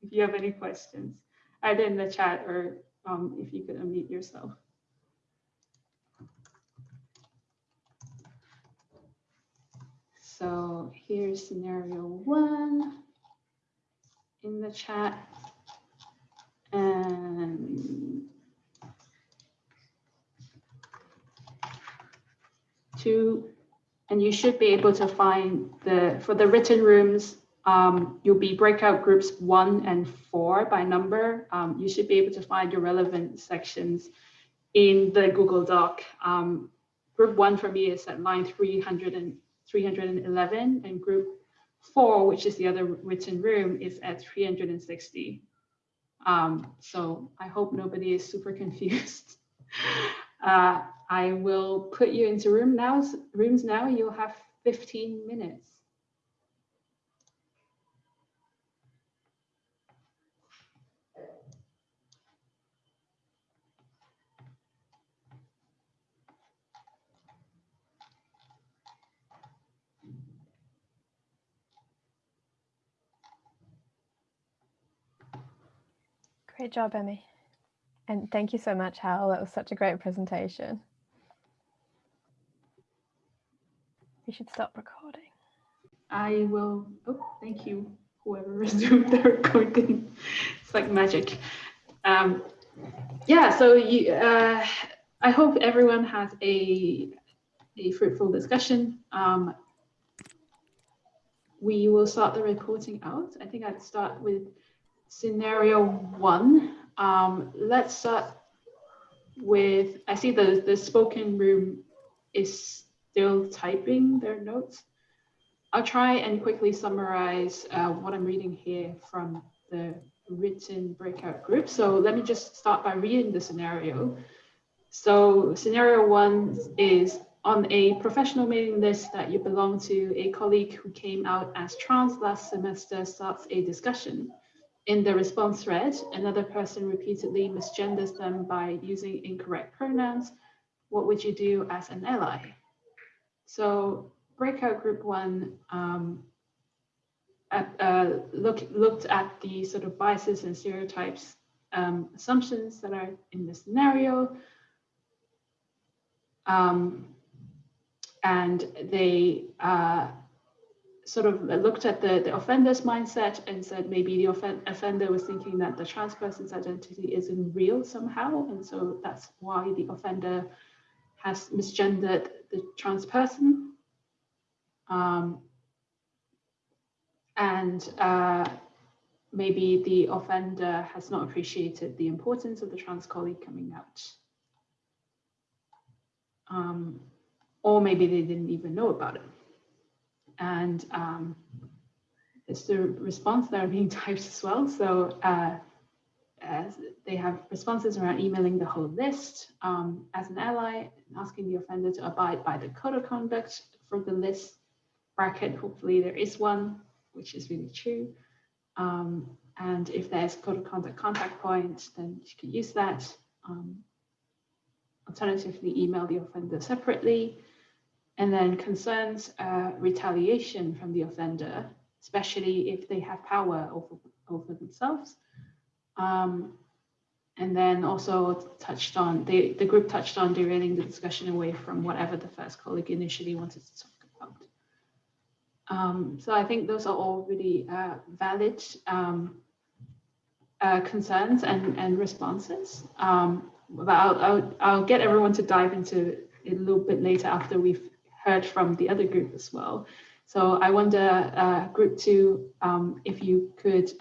if you have any questions, either in the chat or um, if you could unmute yourself. So here's scenario one. in the chat. And two, and you should be able to find the, for the written rooms, um, you'll be breakout groups one and four by number. Um, you should be able to find your relevant sections in the Google Doc. Um, group one for me is at line 300 and 311 and group four, which is the other written room, is at 360. Um, so I hope nobody is super confused. Uh, I will put you into room now, rooms now. You'll have 15 minutes. Great job, Emmy. And thank you so much, Hal. That was such a great presentation. You should stop recording. I will, oh, thank you, whoever resumed the recording. It's like magic. Um, yeah, so you, uh, I hope everyone has a, a fruitful discussion. Um, we will start the reporting out. I think I'd start with scenario one. Um, let's start with, I see the, the spoken room is still typing their notes. I'll try and quickly summarize uh, what I'm reading here from the written breakout group. So let me just start by reading the scenario. So scenario one is on a professional mailing list that you belong to, a colleague who came out as trans last semester starts a discussion. In the response thread, another person repeatedly misgenders them by using incorrect pronouns. What would you do as an ally? So breakout group one um, at, uh, look, looked at the sort of biases and stereotypes um, assumptions that are in the scenario. Um, and they uh, sort of looked at the, the offender's mindset and said maybe the offen offender was thinking that the trans person's identity isn't real somehow. And so that's why the offender has misgendered the trans person. Um, and uh, maybe the offender has not appreciated the importance of the trans colleague coming out. Um, or maybe they didn't even know about it. And um, it's the response that are being typed as well. So uh, they have responses around emailing the whole list um, as an ally, asking the offender to abide by the code of conduct for the list bracket. Hopefully there is one, which is really true. Um, and if there's code of conduct contact point, then you can use that. Um, alternatively, email the offender separately. And then concerns uh, retaliation from the offender, especially if they have power over, over themselves. Um, and then also touched on, they, the group touched on derailing the discussion away from whatever the first colleague initially wanted to talk about. Um, so I think those are all really uh, valid um, uh, concerns and, and responses. Um, but I'll, I'll, I'll get everyone to dive into it a little bit later after we've heard from the other group as well. So I wonder, uh, group two, um, if you could,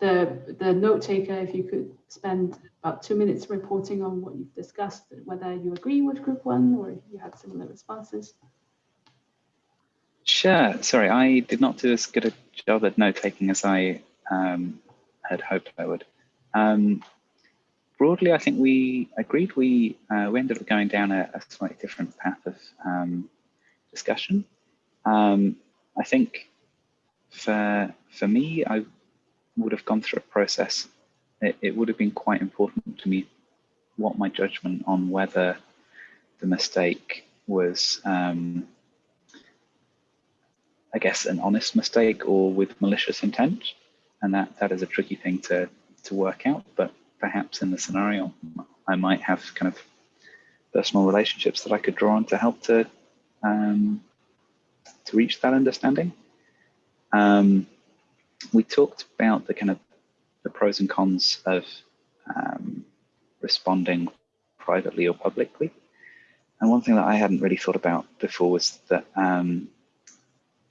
the, the note taker, if you could spend about two minutes reporting on what you've discussed, whether you agree with group one or you had similar responses. Sure. Sorry, I did not do as good a job at note taking as I um, had hoped I would. Um, broadly, I think we agreed. We uh, we ended up going down a, a slightly different path of um, discussion. Um, I think for for me, I would have gone through a process. It, it would have been quite important to me what my judgment on whether the mistake was, um, I guess, an honest mistake or with malicious intent, and that that is a tricky thing to to work out. But perhaps in the scenario, I might have kind of personal relationships that I could draw on to help to um, to reach that understanding. Um, we talked about the kind of the pros and cons of um, responding privately or publicly. And one thing that I hadn't really thought about before was that um,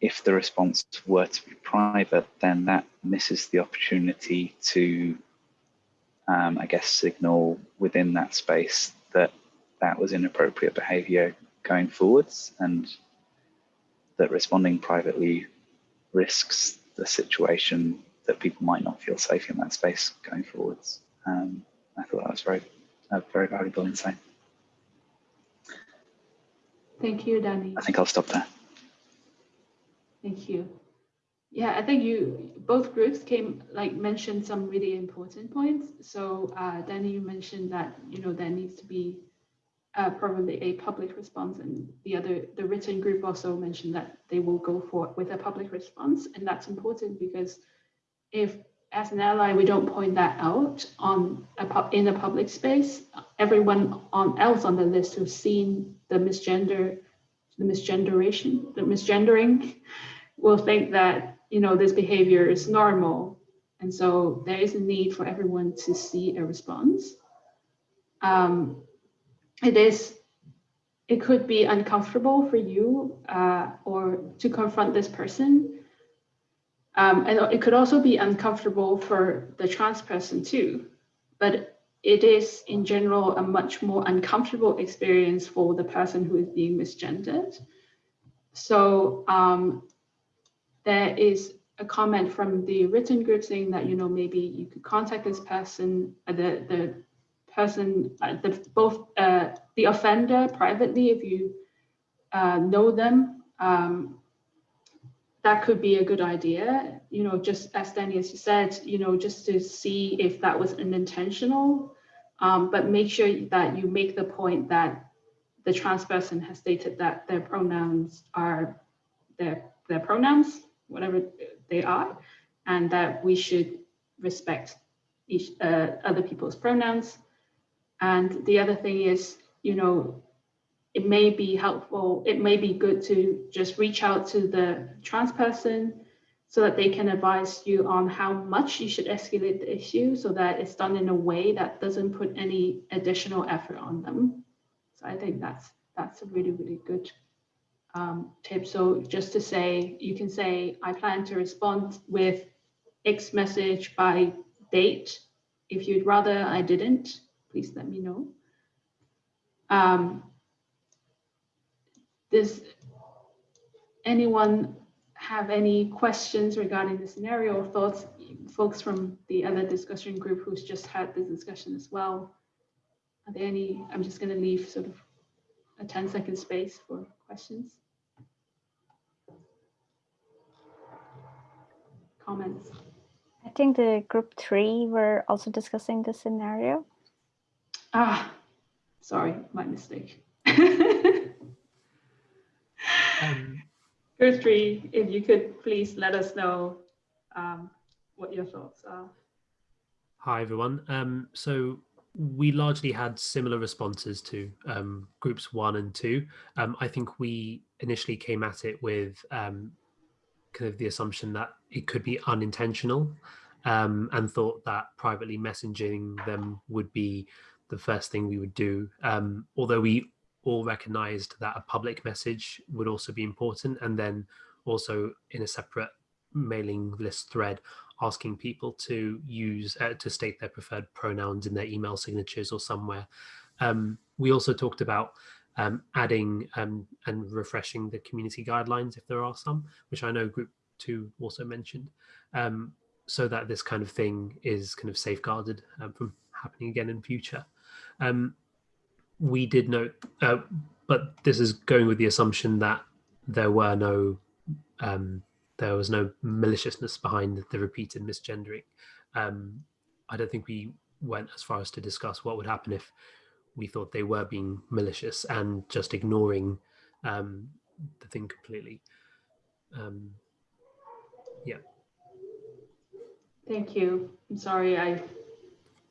if the response were to be private, then that misses the opportunity to, um, I guess, signal within that space that that was inappropriate behavior going forwards and that responding privately risks the situation that people might not feel safe in that space going forwards. Um, I thought that was very, a very valuable insight. Thank you, Danny. I think I'll stop there. Thank you. Yeah, I think you both groups came like mentioned some really important points. So uh, Danny, you mentioned that you know there needs to be uh, probably a public response, and the other the written group also mentioned that they will go for with a public response, and that's important because if as an ally we don't point that out on a in a public space, everyone on else on the list who's seen the misgender, the misgenderation, the misgendering, will think that you know this behavior is normal, and so there is a need for everyone to see a response. Um, it is it could be uncomfortable for you uh, or to confront this person. Um, and it could also be uncomfortable for the trans person too, but it is in general a much more uncomfortable experience for the person who is being misgendered. So um, there is a comment from the written group saying that, you know, maybe you could contact this person, uh, the, the person, uh, the, both uh, the offender privately, if you uh, know them, um, that could be a good idea. You know, just as Danny, as you said, you know, just to see if that was unintentional, um, but make sure that you make the point that the trans person has stated that their pronouns are their, their pronouns, whatever they are, and that we should respect each uh, other people's pronouns and the other thing is, you know, it may be helpful, it may be good to just reach out to the trans person so that they can advise you on how much you should escalate the issue so that it's done in a way that doesn't put any additional effort on them. So I think that's that's a really, really good um, tip. So just to say, you can say, I plan to respond with X message by date. If you'd rather I didn't, please let me know. Um, does anyone have any questions regarding the scenario or thoughts? Folks from the other discussion group who's just had this discussion as well. Are there any, I'm just going to leave sort of a 10 second space for questions. Comments? I think the group three were also discussing the scenario. Ah, sorry, my mistake. um, three, if you could please let us know um, what your thoughts are. Hi, everyone. Um, so we largely had similar responses to um, groups one and two. Um, I think we initially came at it with um, kind of the assumption that it could be unintentional um, and thought that privately messaging them would be the first thing we would do. Um, although we all recognized that a public message would also be important and then also in a separate mailing list thread asking people to use uh, to state their preferred pronouns in their email signatures or somewhere. Um, we also talked about um, adding um, and refreshing the community guidelines if there are some, which I know group two also mentioned, um, so that this kind of thing is kind of safeguarded um, from happening again in future. Um, we did note, uh, but this is going with the assumption that there were no, um, there was no maliciousness behind the repeated misgendering. I don't think we went as far as to discuss what would happen if we thought they were being malicious and just ignoring um, the thing completely. Um, yeah. Thank you. I'm sorry I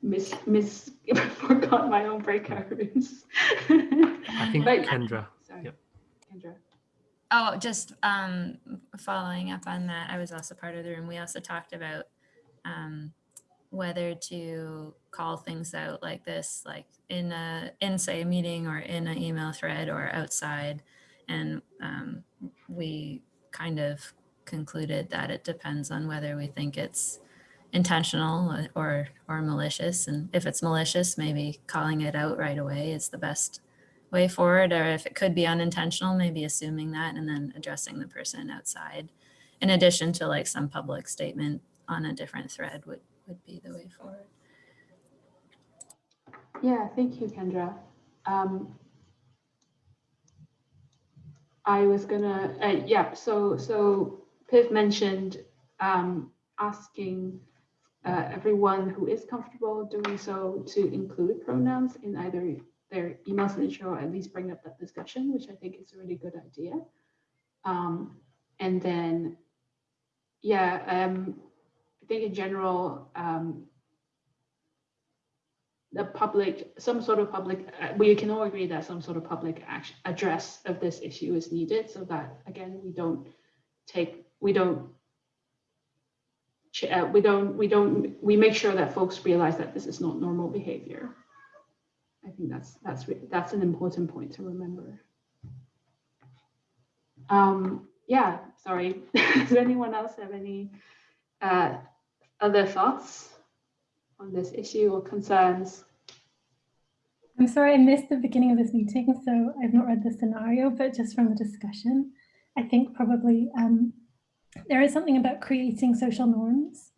miss miss forgot my own breakout rooms. I think but, Kendra. Sorry, Kendra. Oh, just um, following up on that, I was also part of the room. We also talked about um, whether to call things out like this, like in a in say a meeting or in an email thread or outside, and um, we kind of concluded that it depends on whether we think it's intentional or or malicious, and if it's malicious, maybe calling it out right away is the best way forward. Or if it could be unintentional maybe assuming that and then addressing the person outside. In addition to like some public statement on a different thread would would be the way forward yeah thank you kendra um, i was gonna uh, yeah so so piv mentioned um, asking uh, everyone who is comfortable doing so to include pronouns in either their email signature or at least bring up that discussion, which I think is a really good idea. Um, and then, yeah, um, I think in general, um, the public, some sort of public, uh, we can all agree that some sort of public action, address of this issue is needed so that, again, we don't take, we don't uh, we don't we don't we make sure that folks realize that this is not normal behavior I think that's that's that's an important point to remember. Um, yeah, sorry. Does anyone else have any uh, other thoughts on this issue or concerns? I'm sorry I missed the beginning of this meeting, so I've not read the scenario, but just from the discussion, I think probably um, there is something about creating social norms.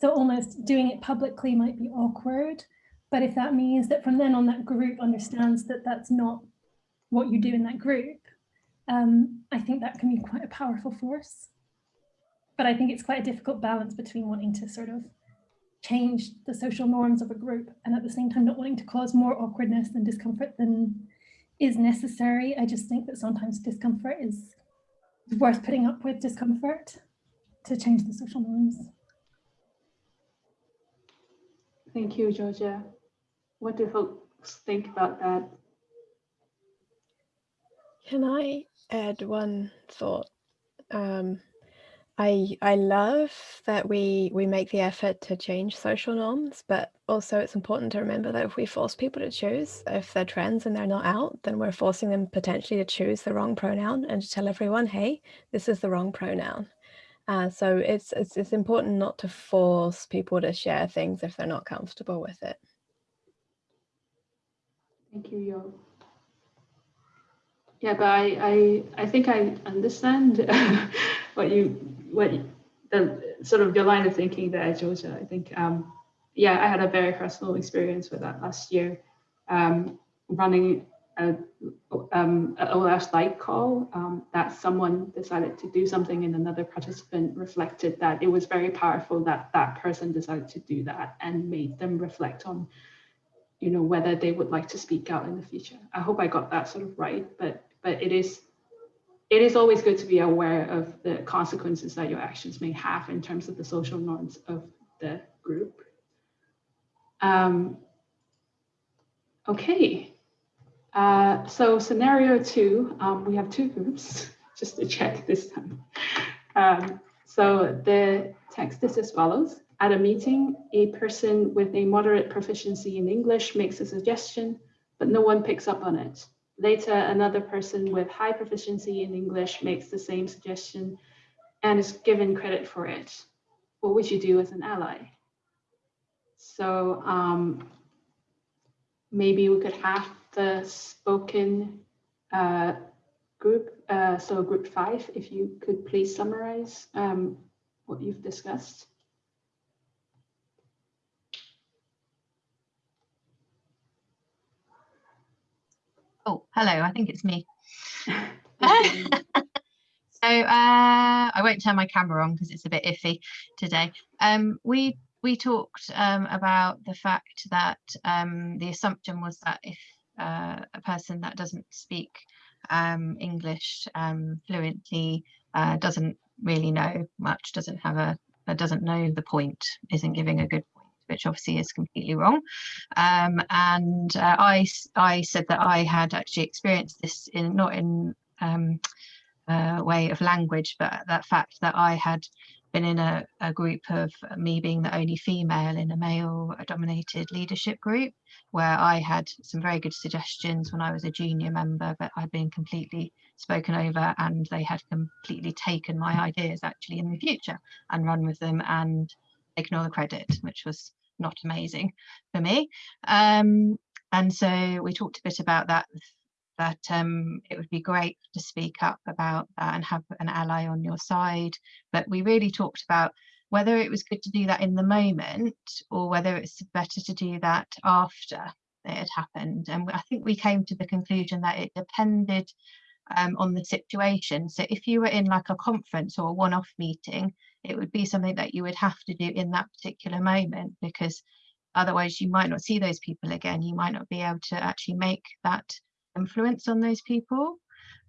So almost doing it publicly might be awkward, but if that means that from then on that group understands that that's not what you do in that group, um, I think that can be quite a powerful force. But I think it's quite a difficult balance between wanting to sort of change the social norms of a group and at the same time not wanting to cause more awkwardness and discomfort than is necessary. I just think that sometimes discomfort is worth putting up with discomfort to change the social norms. Thank you, Georgia. What do folks think about that? Can I add one thought? Um, I I love that we we make the effort to change social norms, but also it's important to remember that if we force people to choose, if they're trans and they're not out, then we're forcing them potentially to choose the wrong pronoun and to tell everyone, hey, this is the wrong pronoun. Uh, so it's, it's it's important not to force people to share things if they're not comfortable with it. Thank you, Yo. Yeah, but I, I, I think I understand what you, what the sort of your line of thinking there, Georgia. I think, um, yeah, I had a very personal experience with that last year, um, running a, um, a OLS light call um, that someone decided to do something and another participant reflected that it was very powerful that that person decided to do that and made them reflect on you know, whether they would like to speak out in the future. I hope I got that sort of right, but but it is it is always good to be aware of the consequences that your actions may have in terms of the social norms of the group. Um, okay, uh, so scenario two, um, we have two groups, just to check this time. Um, so the text is as follows. At a meeting, a person with a moderate proficiency in English makes a suggestion, but no one picks up on it. Later, another person with high proficiency in English makes the same suggestion and is given credit for it. What would you do as an ally? So um, maybe we could have the spoken uh, group, uh, so group five, if you could please summarize um, what you've discussed. Oh, hello, I think it's me. so uh, I won't turn my camera on because it's a bit iffy today. Um, we we talked um, about the fact that um, the assumption was that if uh, a person that doesn't speak um, English um, fluently uh, doesn't really know much, doesn't have a, doesn't know the point, isn't giving a good which obviously is completely wrong. Um, and uh, I, I said that I had actually experienced this in not in um, uh, way of language, but that fact that I had been in a, a group of me being the only female in a male dominated leadership group where I had some very good suggestions when I was a junior member, but I'd been completely spoken over and they had completely taken my ideas actually in the future and run with them and all the credit, which was not amazing for me. Um, and so we talked a bit about that that um, it would be great to speak up about that and have an ally on your side. But we really talked about whether it was good to do that in the moment or whether it's better to do that after it had happened. And I think we came to the conclusion that it depended um, on the situation. So if you were in like a conference or a one-off meeting, it would be something that you would have to do in that particular moment because otherwise you might not see those people again. You might not be able to actually make that influence on those people.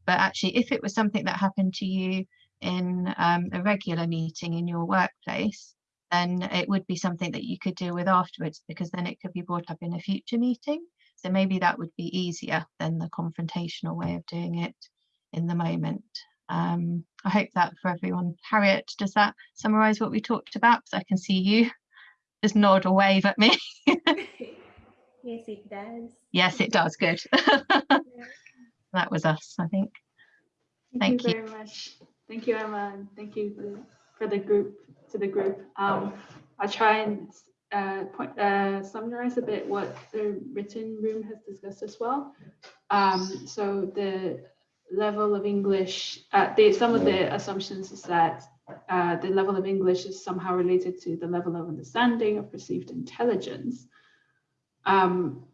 But actually, if it was something that happened to you in um, a regular meeting in your workplace, then it would be something that you could deal with afterwards because then it could be brought up in a future meeting. So maybe that would be easier than the confrontational way of doing it in the moment. Um, I hope that for everyone. Harriet, does that summarise what we talked about? Because I can see you just nod or wave at me. Yes, it does. Yes, it does. Good. that was us, I think. Thank, Thank you, you. very much. Thank you, Emma, and thank you for, for the group, to the group. Um, I'll try and uh, point, uh, summarize a bit what the written room has discussed as well. Um, so the level of English, uh, the, some of the assumptions is that uh, the level of English is somehow related to the level of understanding of perceived intelligence. Um,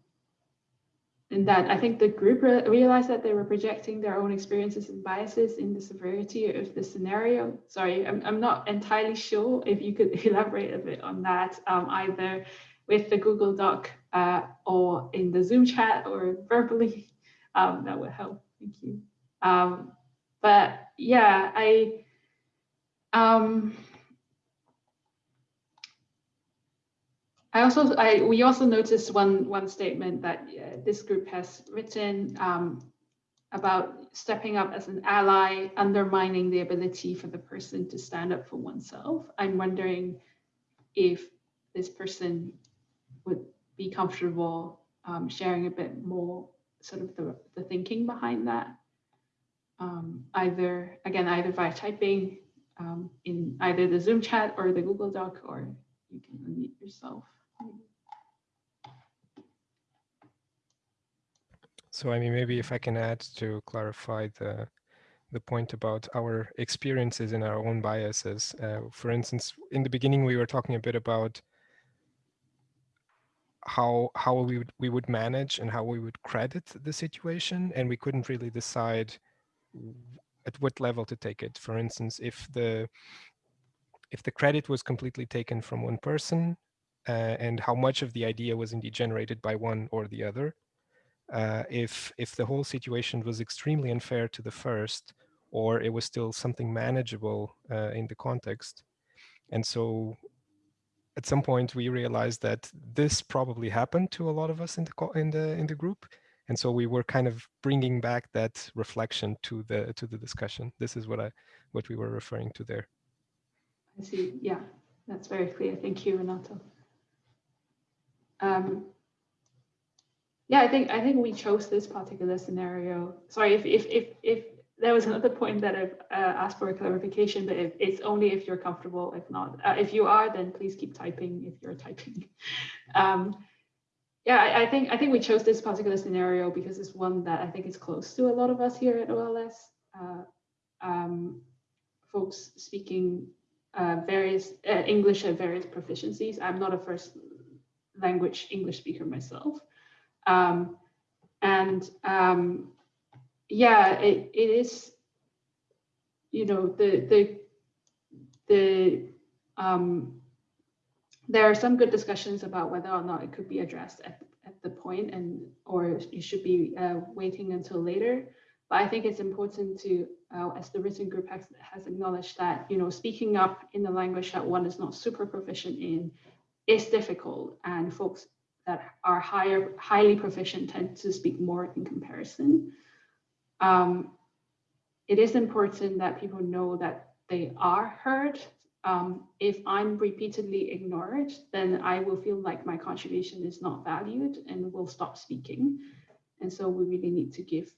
in that I think the group re realized that they were projecting their own experiences and biases in the severity of the scenario. Sorry, I'm, I'm not entirely sure if you could elaborate a bit on that, um, either with the Google Doc uh, or in the Zoom chat or verbally, um, that would help. Thank you. Um, but yeah, I, um, I also, I, we also noticed one, one statement that uh, this group has written um, about stepping up as an ally, undermining the ability for the person to stand up for oneself. I'm wondering if this person would be comfortable um, sharing a bit more sort of the, the thinking behind that. Um, either, again, either via typing um, in either the Zoom chat or the Google Doc, or you can unmute yourself. So I mean, maybe if I can add to clarify the the point about our experiences and our own biases. Uh, for instance, in the beginning, we were talking a bit about how how we would we would manage and how we would credit the situation, and we couldn't really decide at what level to take it. For instance, if the if the credit was completely taken from one person, uh, and how much of the idea was indeed generated by one or the other, uh, if if the whole situation was extremely unfair to the first, or it was still something manageable uh, in the context. And so at some point we realized that this probably happened to a lot of us in the in the in the group. And so we were kind of bringing back that reflection to the to the discussion. This is what I what we were referring to there. I see. Yeah, that's very clear. Thank you, Renato. Um, yeah, I think I think we chose this particular scenario. Sorry if if if if there was another point that I've uh, asked for a clarification, but if, it's only if you're comfortable. If not, uh, if you are, then please keep typing if you're typing. Um, yeah, I, I, think I think we chose this particular scenario because it's one that I think is close to a lot of us here at OLS. Uh, um, folks speaking uh, various uh, English at various proficiencies. I'm not a first language English speaker myself. Um, and um, yeah, it, it is, you know, the, the, the, um, there are some good discussions about whether or not it could be addressed at, at the point and or you should be uh, waiting until later. But I think it's important to, uh, as the written group has, has acknowledged that, you know, speaking up in the language that one is not super proficient in is difficult and folks that are higher, highly proficient tend to speak more in comparison. Um, it is important that people know that they are heard. Um, if I'm repeatedly ignored, then I will feel like my contribution is not valued and will stop speaking. And so we really need to give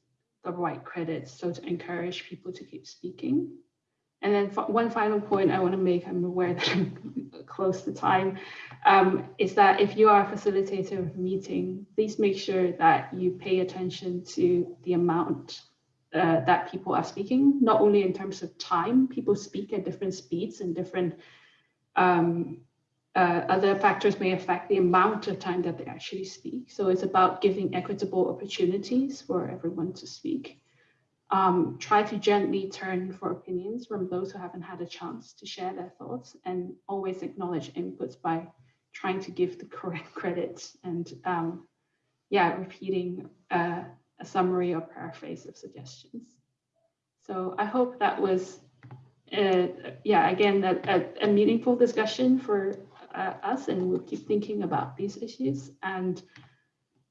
the right credits so to encourage people to keep speaking. And then one final point I want to make, I'm aware that I'm close to time, um, is that if you are a facilitator of a meeting, please make sure that you pay attention to the amount uh, that people are speaking, not only in terms of time, people speak at different speeds and different um, uh, other factors may affect the amount of time that they actually speak. So it's about giving equitable opportunities for everyone to speak. Um, try to gently turn for opinions from those who haven't had a chance to share their thoughts and always acknowledge inputs by trying to give the correct credits and um, yeah, repeating uh, a summary or paraphrase of suggestions. So I hope that was, uh, yeah, again, a, a, a, meaningful discussion for uh, us and we'll keep thinking about these issues. And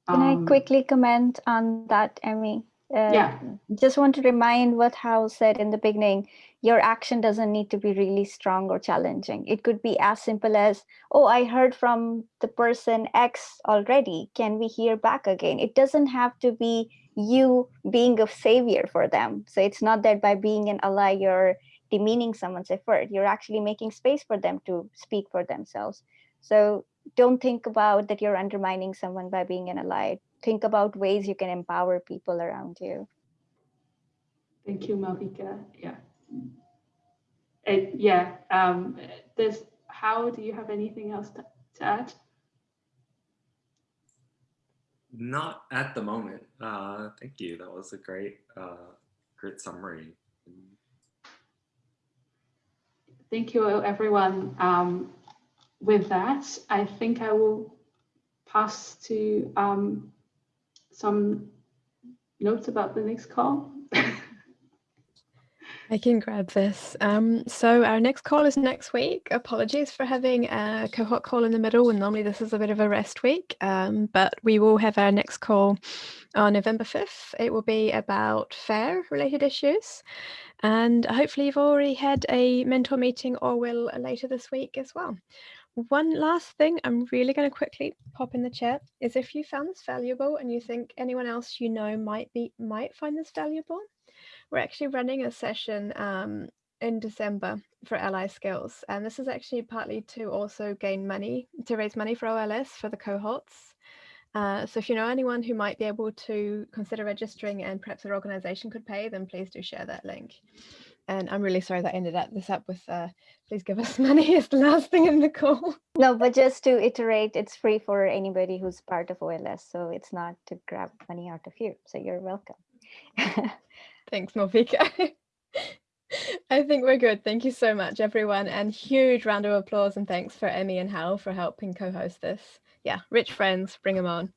um, Can I um, quickly comment on that, Emmy? Uh, yeah. Just want to remind what Hal said in the beginning, your action doesn't need to be really strong or challenging. It could be as simple as, oh, I heard from the person X already. Can we hear back again? It doesn't have to be you being a savior for them. So it's not that by being an ally, you're demeaning someone's effort. You're actually making space for them to speak for themselves. So don't think about that you're undermining someone by being an ally think about ways you can empower people around you. Thank you, Malvika. Yeah. It, yeah. Um, there's, Hal do you have anything else to, to add? Not at the moment. Uh, thank you. That was a great, uh, great summary. Thank you, everyone. Um, with that, I think I will pass to um, some notes about the next call? I can grab this. Um, so our next call is next week. Apologies for having a cohort call in the middle and normally this is a bit of a rest week, um, but we will have our next call on November 5th. It will be about FAIR related issues and hopefully you've already had a mentor meeting or will later this week as well. One last thing I'm really going to quickly pop in the chat is if you found this valuable and you think anyone else you know might be might find this valuable, we're actually running a session um, in December for Ally Skills. And this is actually partly to also gain money, to raise money for OLS for the cohorts. Uh, so if you know anyone who might be able to consider registering and perhaps their organization could pay, then please do share that link. And I'm really sorry that I ended up this up with uh, please give us money is the last thing in the call. No, but just to iterate, it's free for anybody who's part of OLS. So it's not to grab money out of you. So you're welcome. Thanks, Malvika. I think we're good. Thank you so much, everyone. And huge round of applause and thanks for Emmy and Hal for helping co-host this. Yeah, rich friends, bring them on.